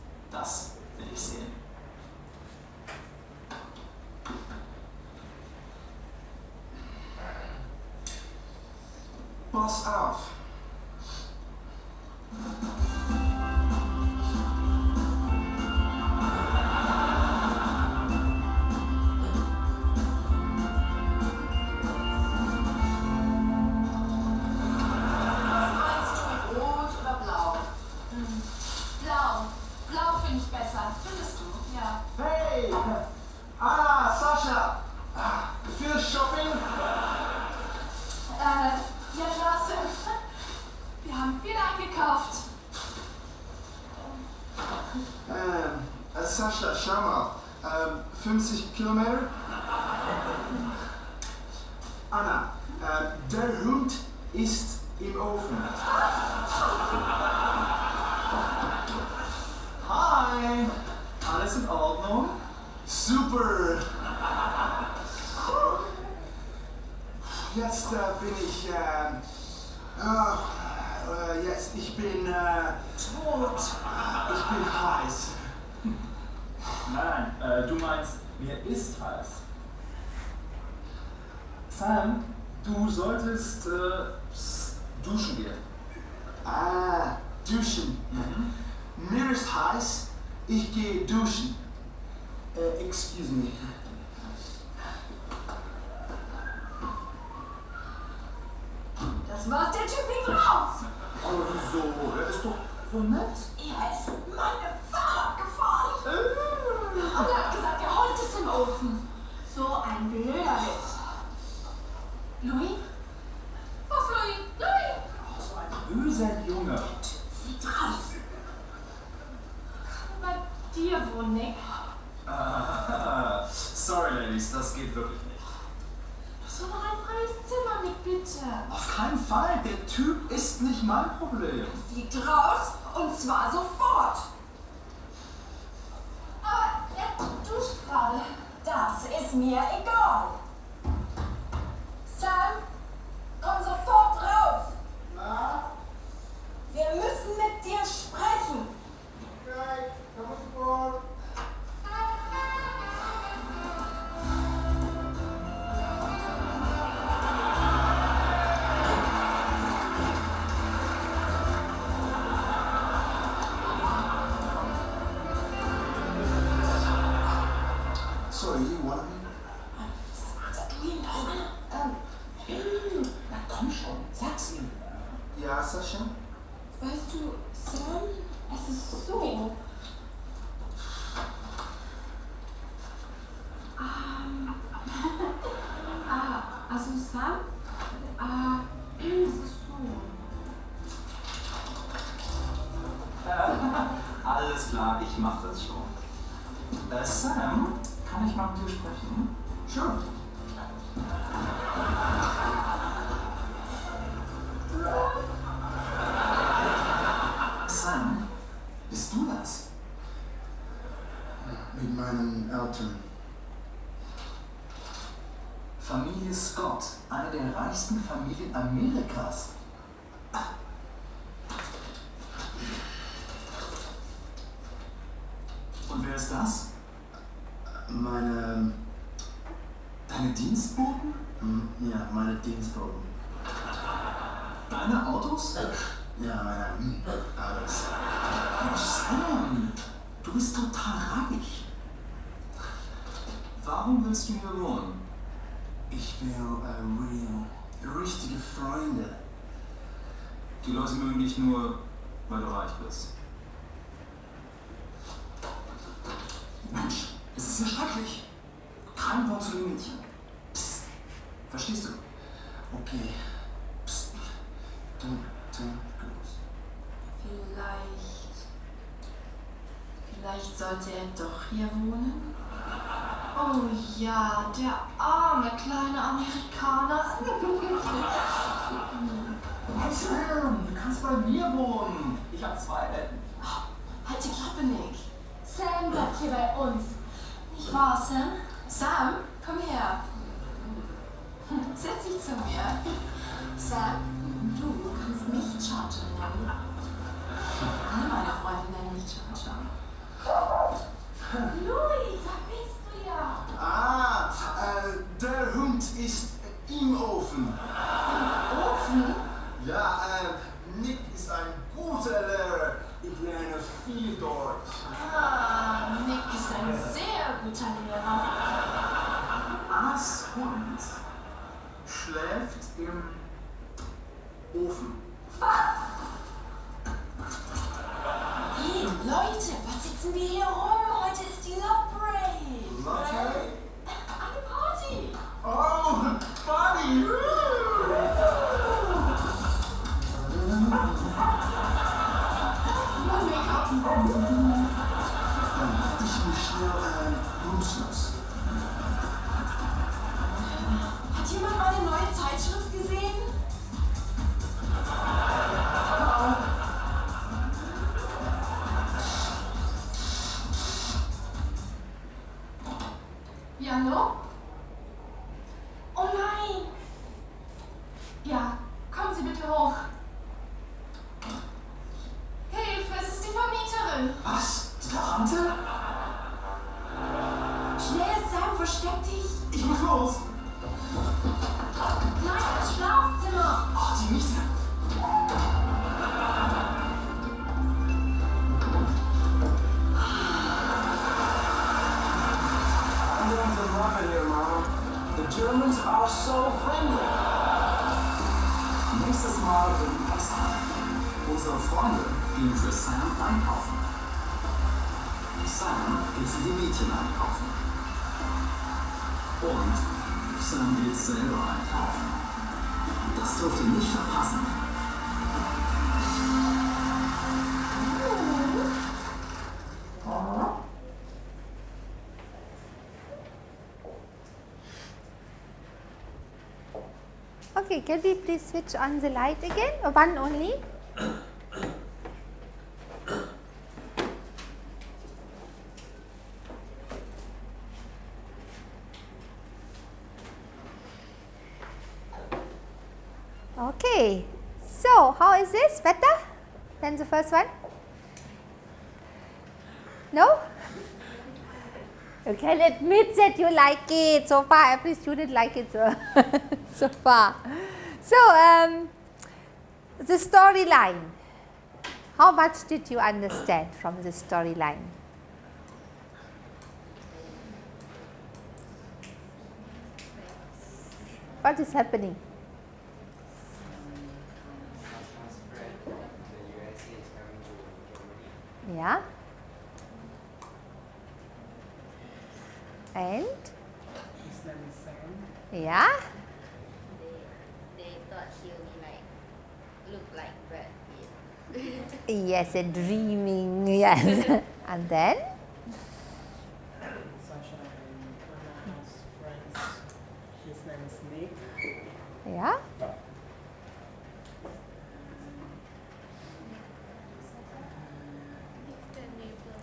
sprechen? Schon. Sam, bist du das? Mit meinen Eltern. Familie Scott, eine der reichsten Familien Amerikas. nicht nur, weil du reich bist. Mensch, es ist ja schrecklich. Kein Wort zu dem Mädchen. Psst. Verstehst du? Okay. Psst. Dann, dann, los. Vielleicht. Vielleicht sollte er doch hier wohnen? Oh ja, der arme kleine Amerikaner. Sam! kannst bei mir wohnen. Ich habe zwei Betten. Halt die Klappe, Nick. Sam bleibt hier bei uns. Nicht wahr, Sam? Sam, komm her. Hm, setz dich zu mir. Sam, du kannst mich Charger nennen. Alle meine Freunde nennen mich Charger. Sam einkaufen. Sam geht die Mädchen einkaufen. Und Sam geht selber einkaufen. Das dürft ihr nicht verpassen. Okay, can we please switch on the light again? One only? Okay, so how is this? Better than the first one? No? You can admit that you like it. So far, every student like it so, so far. So, um, the storyline. How much did you understand from the storyline? What is happening? Sasha's friend from the USA is coming to Germany. Yeah. And His name is Sam. yeah. They, they thought he'll be like, look like Brad Yes, a dreaming. Yes. and then Sasha and Anna's friends. His name is Nick. yeah. Um,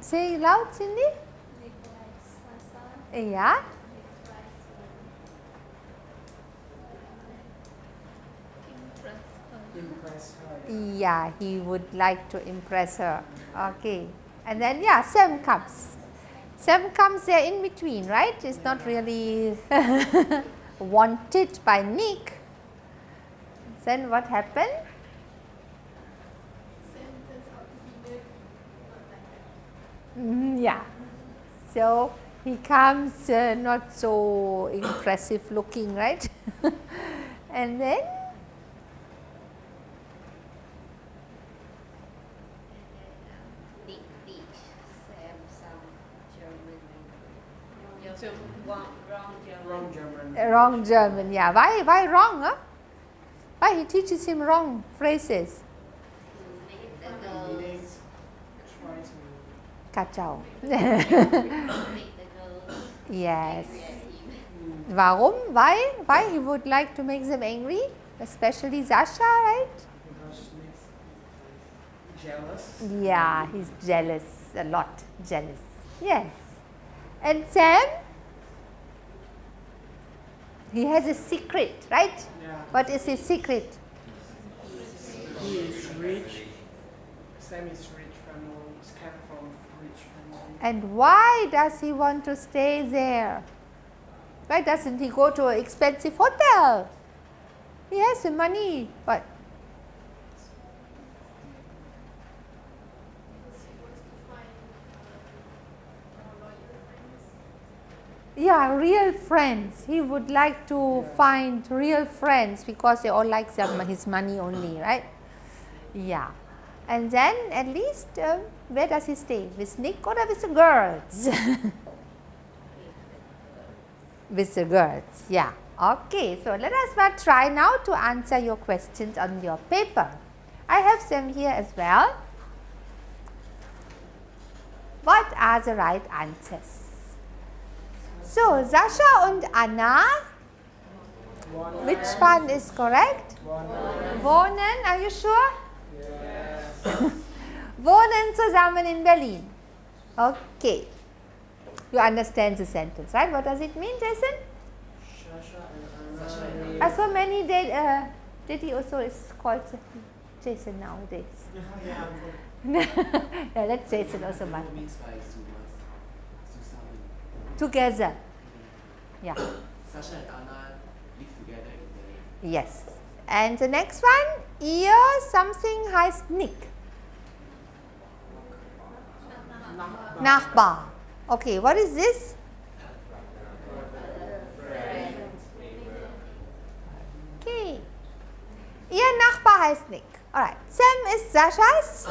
Say loud, Cindy. Yeah. Yeah, he would like to impress her. Okay. And then, yeah, Sam comes. Sam comes there in between, right? It's not really wanted by Nick. Then what happened? Mm, yeah. So he comes uh, not so impressive looking, right? and then wrong, German. Wrong German, yeah. Why, why wrong, huh? Why he teaches him wrong phrases? Kacau. make the girls yes. Warum? Why? Why he would like to make them angry? Especially Sasha, right? jealous. Yeah, he's jealous, a lot jealous. Yes. And Sam? He has a secret, right? Yeah. What is his secret? He is rich. Sam is rich family. Is came from rich family. And why does he want to stay there? Why doesn't he go to an expensive hotel? He has the money, but yeah, real friends. He would like to find real friends because they all like his money only, right? Yeah. And then at least, uh, where does he stay? With Nick or with the girls? with the girls, yeah. Okay, so let us now try now to answer your questions on your paper. I have them here as well. What are the right answers? So, Sascha and Anna, which one is correct? Wohnen, are you sure? Wohnen zusammen in Berlin. Okay. You understand the sentence, right? What does it mean, Jason? Uh, so many did, uh, Diddy also is called Jason nowadays. yeah, let Jason also? Susamen. Together. Yeah. Sasha and Anna live together in Berlin. Yes. And the next one, ihr something heißt Nick. Nachbar. Okay, what is this? Okay. Ihr Nachbar heißt Nick. Alright. Sam ist Saschas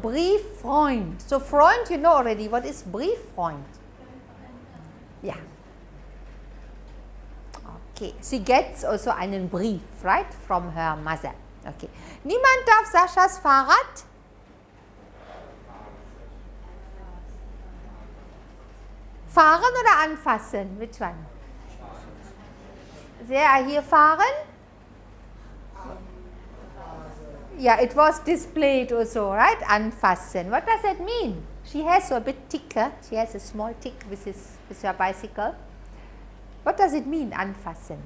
Brieffreund. So Freund, you know already what is Brieffreund. Yeah. Okay, she gets also einen Brief, right, from her mother. Okay. Niemand darf Saschas Fahrrad fahren oder anfassen? Which one? They here fahren? Yeah, it was displayed also, right? Anfassen. What does that mean? She has a bit ticker. She has a small tick with, his, with her bicycle. What does it mean, anfassen?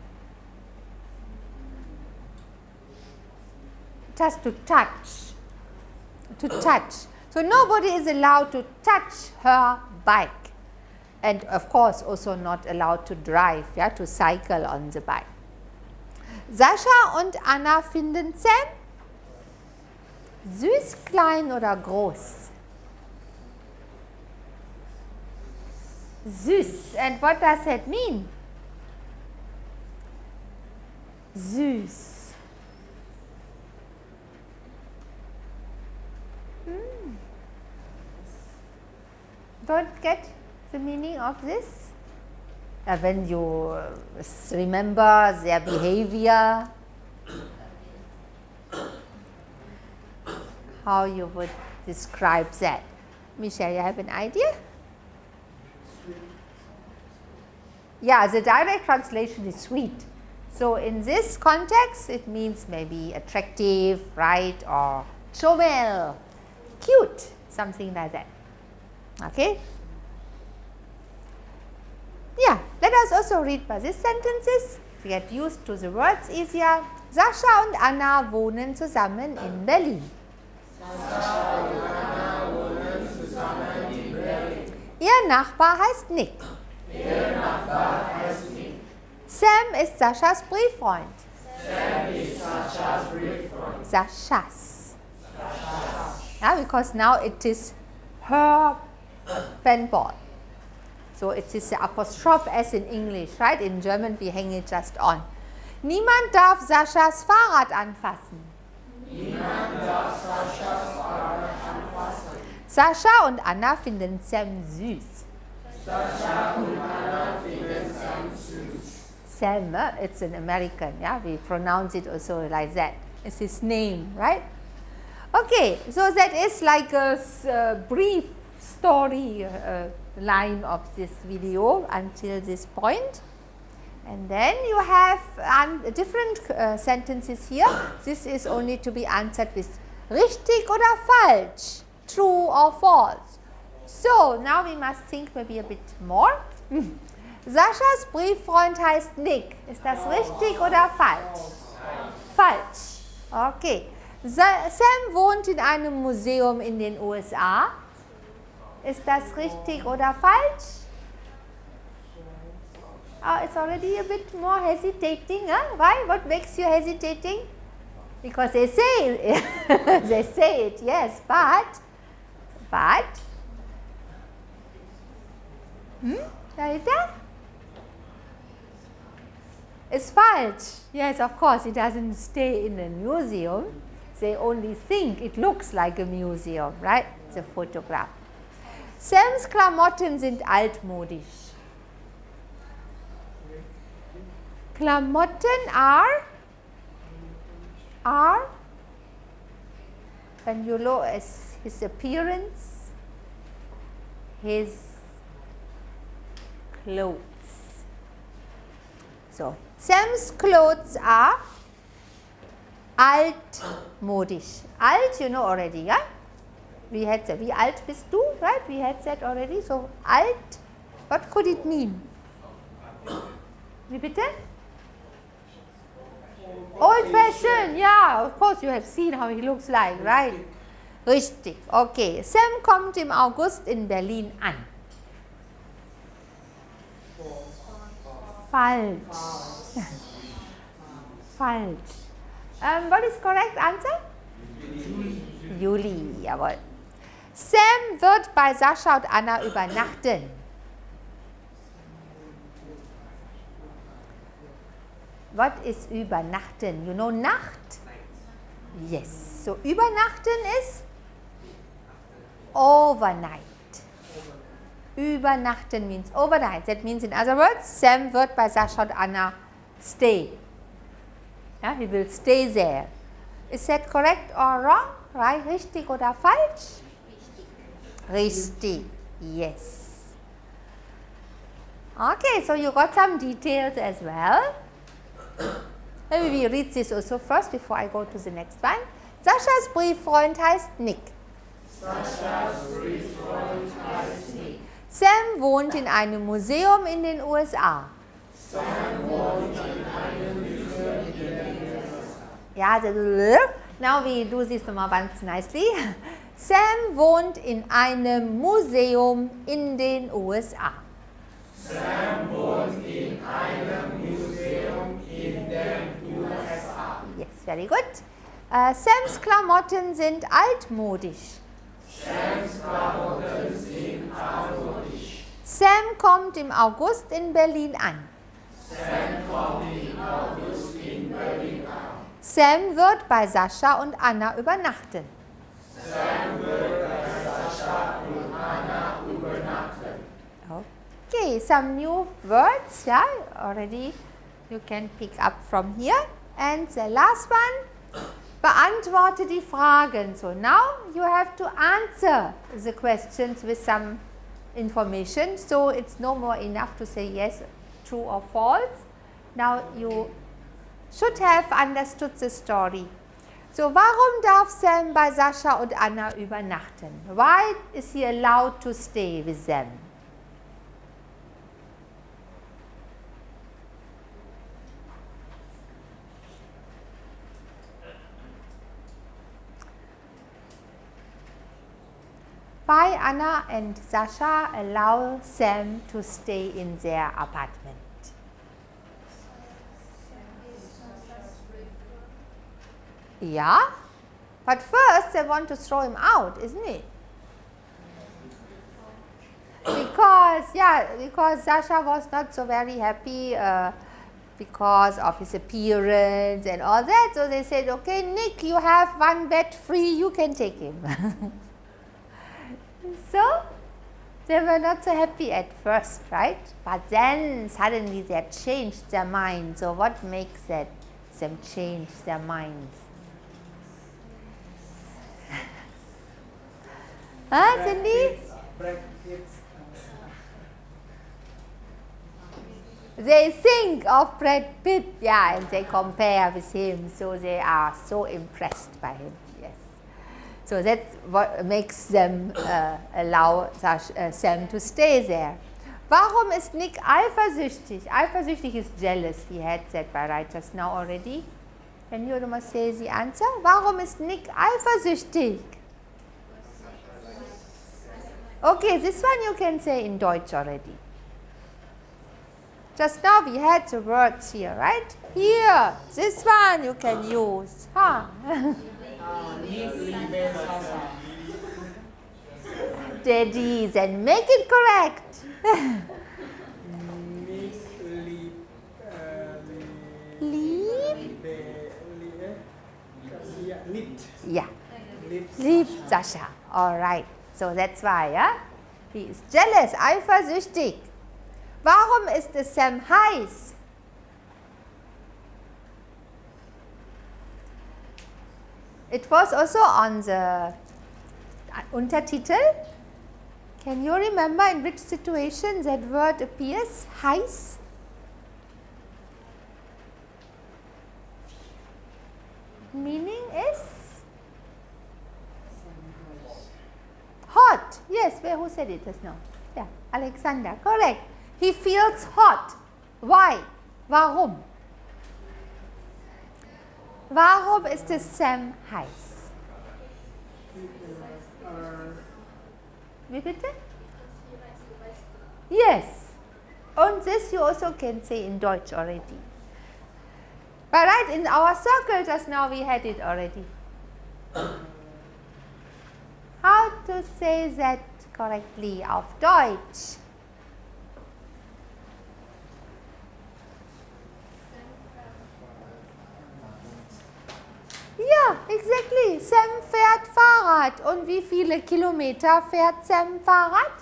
Just to touch. To touch. So nobody is allowed to touch her bike. And of course, also not allowed to drive, yeah, to cycle on the bike. Sascha und Anna finden Sam süß, klein oder groß? Süß. And what does that mean? Süß. Hmm. Don't get the meaning of this? Uh, when you uh, remember their behavior, how you would describe that. Michelle, you have an idea? Yeah, the direct translation is sweet. So in this context, it means maybe attractive, right, or chomel, cute, something like that. Okay? Yeah, let us also read these sentences to get used to the words easier. Sascha und Anna wohnen zusammen in Berlin. Ihr Nachbar heißt Nick. Sam ist Saschas Brieffreund. Saschas. Yeah, because now it is her pen ball. So it is the apostrophe S in English, right? In German we hang it just on. Niemand darf Saschas Fahrrad anfassen. Sascha und Anna finden Sam süß. Sam, uh, it's an American, yeah, we pronounce it also like that. It's his name, right? Okay, so that is like a uh, brief story uh, line of this video until this point. And then you have different uh, sentences here. This is only to be answered with richtig oder falsch, true or false. So, now we must think maybe a bit more. Saschas Brieffreund heißt Nick. Ist das richtig oder falsch? Falsch. Okay. Sa Sam wohnt in einem Museum in den USA. Ist das richtig oder falsch? Oh, it's already a bit more hesitating. Huh? Why? What makes you hesitating? Because they say it. they say it, yes, but, but, hmm? Dahinter? It's falsch. Yes, of course, it doesn't stay in a museum. They only think it looks like a museum, right? The photograph. Sams Klamotten sind altmodisch. Klamotten are are when you look as his appearance, his clothes. So, Sam's clothes are altmodisch. Alt you know already, yeah? We had said, wie alt bist du, right? We had said already. So, alt, what could it mean? Wie bitte? Old fashioned, yeah, of course you have seen how he looks like, right? Richtig, okay. Sam kommt im August in Berlin an. Falsch. Falsch. Um, what is correct answer? Juli. Juli, jawohl. Sam wird bei Sascha und Anna übernachten. What is übernachten? You know Nacht? Yes. So übernachten ist overnight. Übernachten means overnight. That means in other words, Sam wird bei Sascha und Anna stay. Yeah, he will stay there. Is that correct or wrong? Right? Richtig oder falsch? Richtig. Yes. Okay, so you got some details as well. Maybe we read this also first before I go to the next one. Saschas Brieffreund heißt Nick. Saschas Brieffreund heißt Nick. Sam wohnt in einem Museum in den USA. Sam wohnt in einem Museum in den USA. Ja, now we do this ganz nicely. Sam wohnt in einem Museum in den USA. Sam wohnt in einem Museum in den USA. Yes, very good. Uh, Sams Klamotten sind altmodisch. Sams Klamotten sind altmodisch. Sam kommt im August in Berlin an. Sam kommt im August in Berlin an. Sam wird bei Sascha und Anna übernachten. Okay, some new words, yeah, already you can pick up from here. And the last one, beantworte die Fragen. So now you have to answer the questions with some information. So it's no more enough to say yes, true or false. Now you should have understood the story. So warum darf Sam bei Sascha und Anna übernachten? Why is he allowed to stay with them? Why Anna and Sasha allow Sam to stay in their apartment? Yeah, but first they want to throw him out, isn't it? Because, yeah, because Sasha was not so very happy uh, because of his appearance and all that. So they said, okay, Nick, you have one bed free, you can take him. So, they were not so happy at first, right? But then suddenly they changed their minds. So, what makes that them change their minds? Huh, Cindy? They think of Brad Pitt, yeah, and they compare with him, so they are so impressed by him. So that's what makes them uh, allow uh, Sam to stay there. Warum ist Nick eifersüchtig? Eifersüchtig is jealous, he had said by right just now already. Can you almost say the answer? Warum ist Nick eifersüchtig? Okay, this one you can say in Deutsch already. Just now we had the words here, right? Here, this one you can use. Huh? Daddies and make it correct. Lieb. Yeah. Lieb Sascha. All right. So that's why, yeah? He is jealous, eifersüchtig. Warum ist es Sam heiß? It was also on the Untertitel. Can you remember in which situation that word appears? Heiß? Meaning is hot. Yes, where who said it just now? Yeah, Alexander. Correct. He feels hot. Why? Warum? Warum ist es Sam heiß? Wie bitte? Yes. And this you also can say in Deutsch already. But right, in our circle just now we had it already. How to say that correctly auf Deutsch? Ja, exactly. Sam fährt Fahrrad. Und wie viele Kilometer fährt Sam Fahrrad?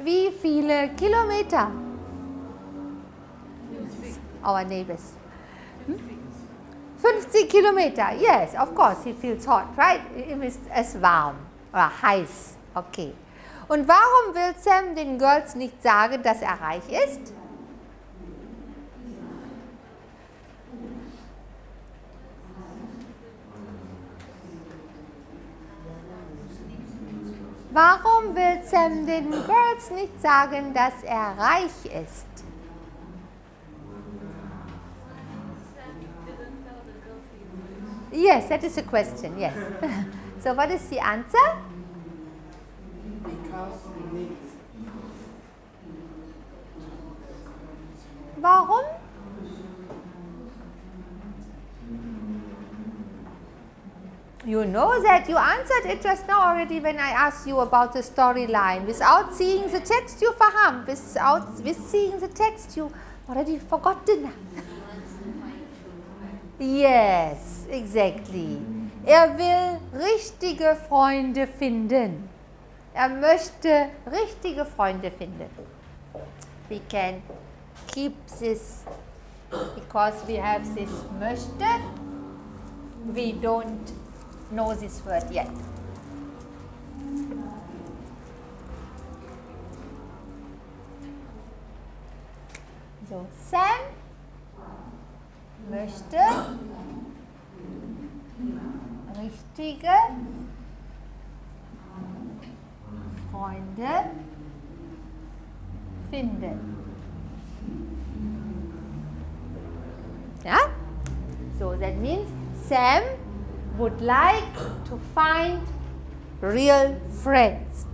Wie viele Kilometer? Our neighbors. Hm? 50 Kilometer. Yes, of course, he feels hot, right? Ihm ist es warm oder heiß. Okay. Und warum will Sam den Girls nicht sagen, dass er reich ist? Warum will Sam den Girls nicht sagen, dass er reich ist? Yes, that is a question, yes. so what is the answer? Because he needs. Warum? You know that you answered it just now already when I asked you about the storyline. Without seeing the text, you faham. Without with seeing the text, you already forgotten. yes, exactly. Er will richtige Freunde finden. Er möchte richtige Freunde finden. We can keep this because we have this möchte. We don't know this word yet. So, Sam möchte richtige Freunde finden. Ja? So, that means Sam would like to find real friends.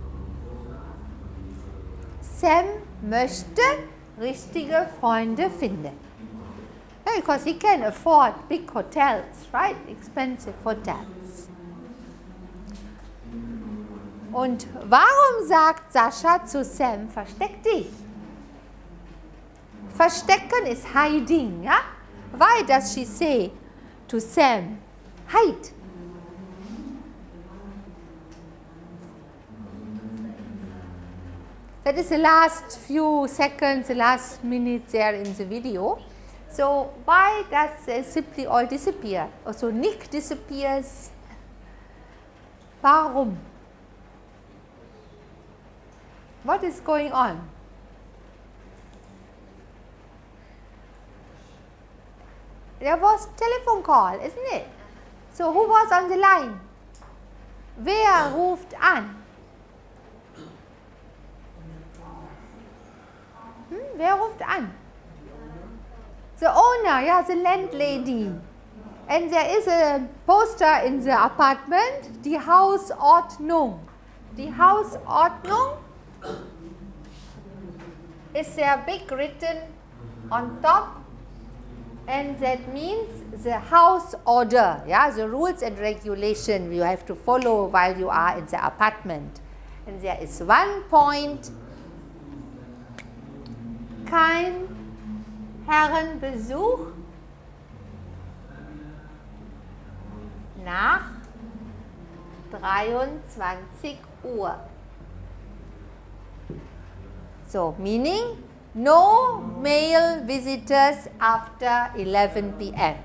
Sam möchte richtige Freunde finden. Because he can afford big hotels, right? Expensive hotels. Und warum sagt Sascha zu Sam, versteck dich? Verstecken ist hiding, ja? Why does she say to Sam, hide? That is the last few seconds, the last minute there in the video. So why does uh, simply all disappear? Also Nick disappears. Warum? What is going on? There was telephone call, isn't it? So who was on the line? Wer ruft an? Hm, wer ruft an? The owner, yeah, the landlady. And there is a poster in the apartment, the house die Hausordnung. Die Hausordnung is there big written on top and that means the house order, yeah, the rules and regulation you have to follow while you are in the apartment. And there is one point, kein Herrenbesuch nach 23 Uhr. So, meaning no male visitors after 11 p.m.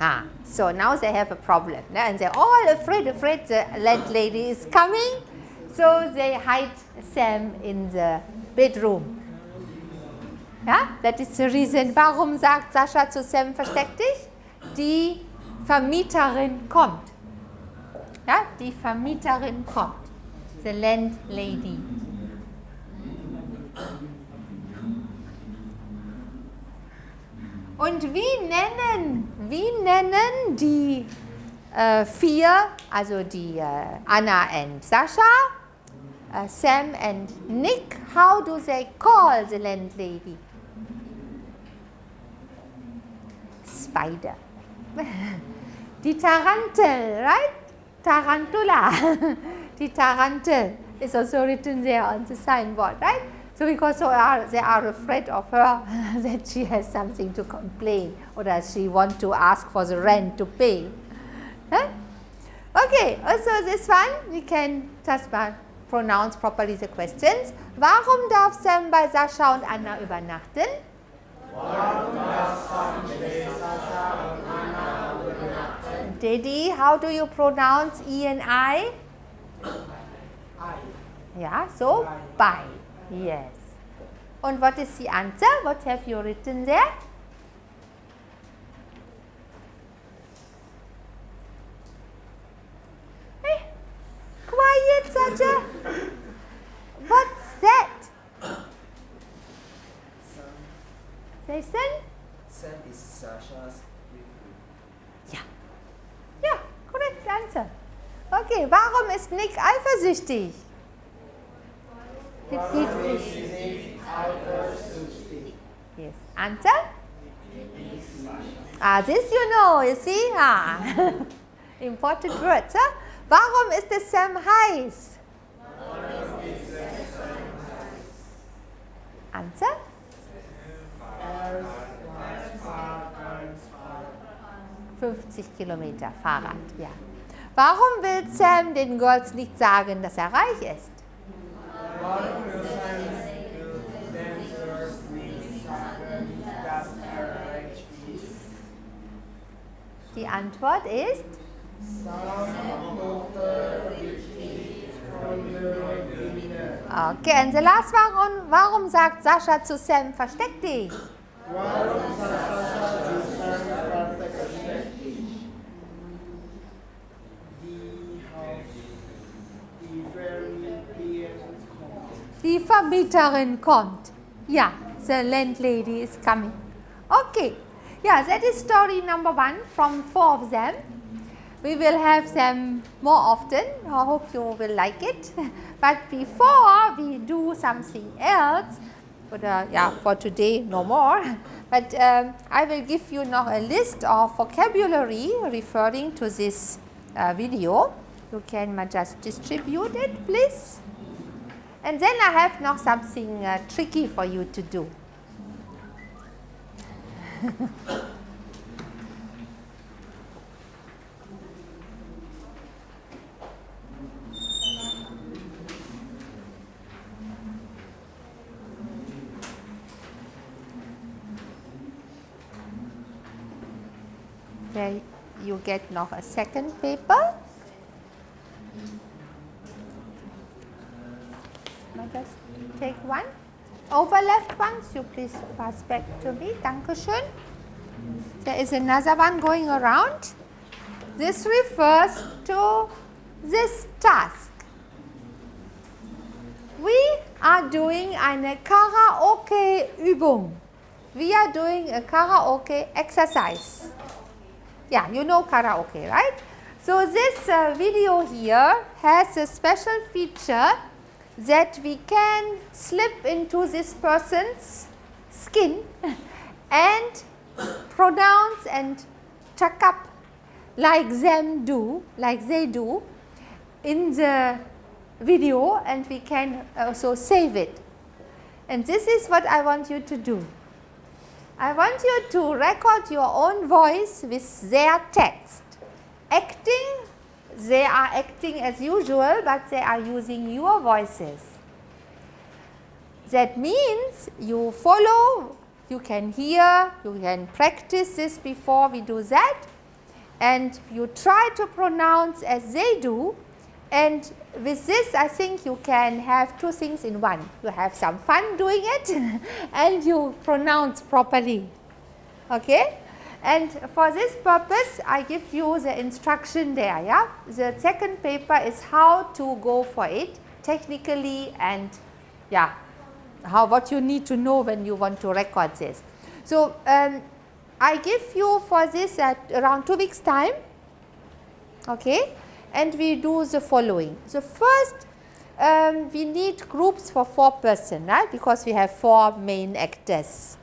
Ah, so now they have a problem and they're all afraid, afraid the landlady is coming. So they hide Sam in the bedroom. Ja, that is the reason. Warum sagt Sascha zu Sam, versteck dich? Die Vermieterin kommt. Ja, die Vermieterin kommt. The landlady. Und wie nennen, wie nennen die äh, vier, also die äh, Anna and Sascha, äh, Sam and Nick, how do they call the landlady? Spider. Die Tarantel, right? Tarantula. die Tarantel is also written there on the signboard, right? So because so are, they are afraid of her that she has something to complain or that she want to ask for the rent to pay. Huh? Okay, uh, also this one we can just uh, pronounce properly the questions. Warum darf Sam bei Sascha und Anna übernachten? Daddy, how do you pronounce E and I? I. Yeah, so by. Yes. And what is the answer? What have you written there? Hey, quiet, Saja. What's that? Jason? Sam is Sasha's Ja. Ja, correct answer. Okay, warum ist Nick eifersüchtig? Repeat please. Yes. Answer? Ah, this you know, you see? Ah. Important words. Huh? Warum ist es Sam heiß? Answer? 50 Kilometer Fahrrad, ja. Warum will Sam den Girls nicht sagen, dass er reich ist? Die Antwort ist? Okay, and the last one, warum sagt Sascha zu Sam, versteck dich? Die Vermieterin kommt. Ja, the landlady is coming. Okay, yeah, that is story number one from four of them. We will have them more often. I hope you will like it. But before we do something else, but uh, yeah, for today no more. But um, I will give you now a list of vocabulary referring to this uh, video. You can just distribute it, please. And then I have now something uh, tricky for you to do. There you get now a second paper. just take one. Over left ones, you please pass back to me. Dankeschön. There is another one going around. This refers to this task. We are doing eine Karaoke-Übung. We are doing a karaoke exercise. Yeah, you know karaoke, right? So this uh, video here has a special feature that we can slip into this person's skin and pronounce and chuck up like them do, like they do in the video and we can also save it. And this is what I want you to do. I want you to record your own voice with their text, acting they are acting as usual, but they are using your voices. That means you follow, you can hear, you can practice this before we do that and you try to pronounce as they do and with this I think you can have two things in one. You have some fun doing it and you pronounce properly. Okay? And for this purpose I give you the instruction there. Yeah? The second paper is how to go for it technically and yeah, how what you need to know when you want to record this. So, um, I give you for this at around 2 weeks time okay, and we do the following. So, first um, we need groups for 4 person right because we have 4 main actors.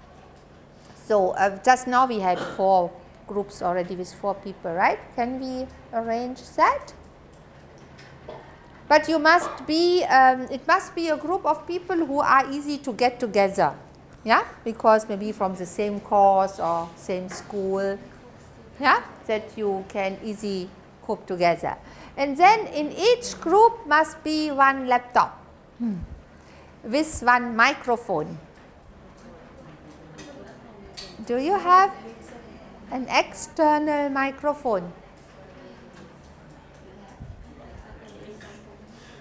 So, uh, just now we had 4 groups already with 4 people right. Can we arrange that? But you must be, um, it must be a group of people who are easy to get together yeah, because maybe from the same course or same school, yeah, that you can easily cope together. And then in each group must be one laptop hmm. with one microphone. Do you have an external microphone?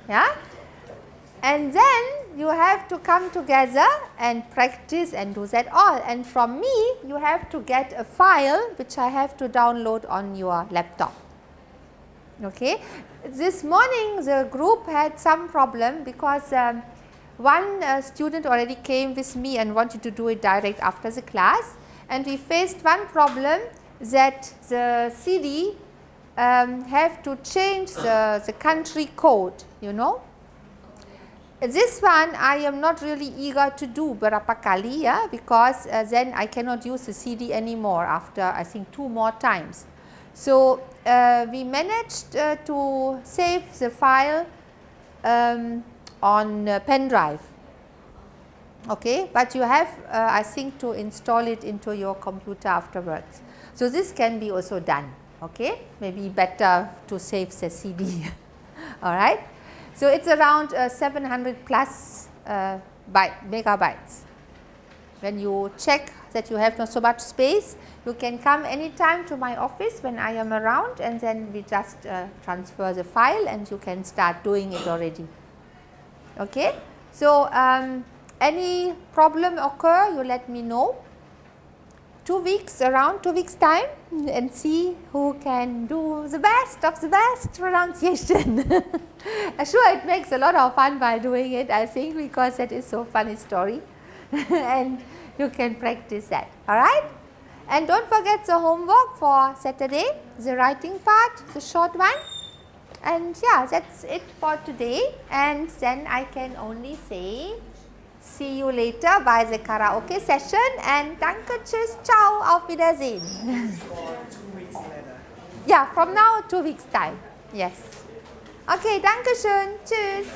Yeah? And then you have to come together and practice and do that all. And from me, you have to get a file which I have to download on your laptop. Okay. This morning the group had some problem because um, one uh, student already came with me and wanted to do it direct after the class and we faced one problem that the CD um, have to change the, the country code, you know this one I am not really eager to do berapa kali ya because uh, then I cannot use the CD anymore after I think two more times. So, uh, we managed uh, to save the file um, on pen drive okay, but you have uh, I think to install it into your computer afterwards. So, this can be also done okay, maybe better to save the CD alright. So, it is around uh, 700 plus uh, byte, megabytes. When you check that you have not so much space, you can come anytime to my office when I am around and then we just uh, transfer the file and you can start doing it already. Okay. So, um, any problem occur you let me know 2 weeks around 2 weeks time and see who can do the best of the best pronunciation. Sure it makes a lot of fun by doing it I think because that is so funny story and you can practice that alright. And do not forget the homework for Saturday, the writing part, the short one and yeah that is it for today and then I can only say See you later by the karaoke session and danke, tschüss, ciao, auf Wiedersehen. yeah, from now two weeks time. Yes. Okay, danke schön, tschüss.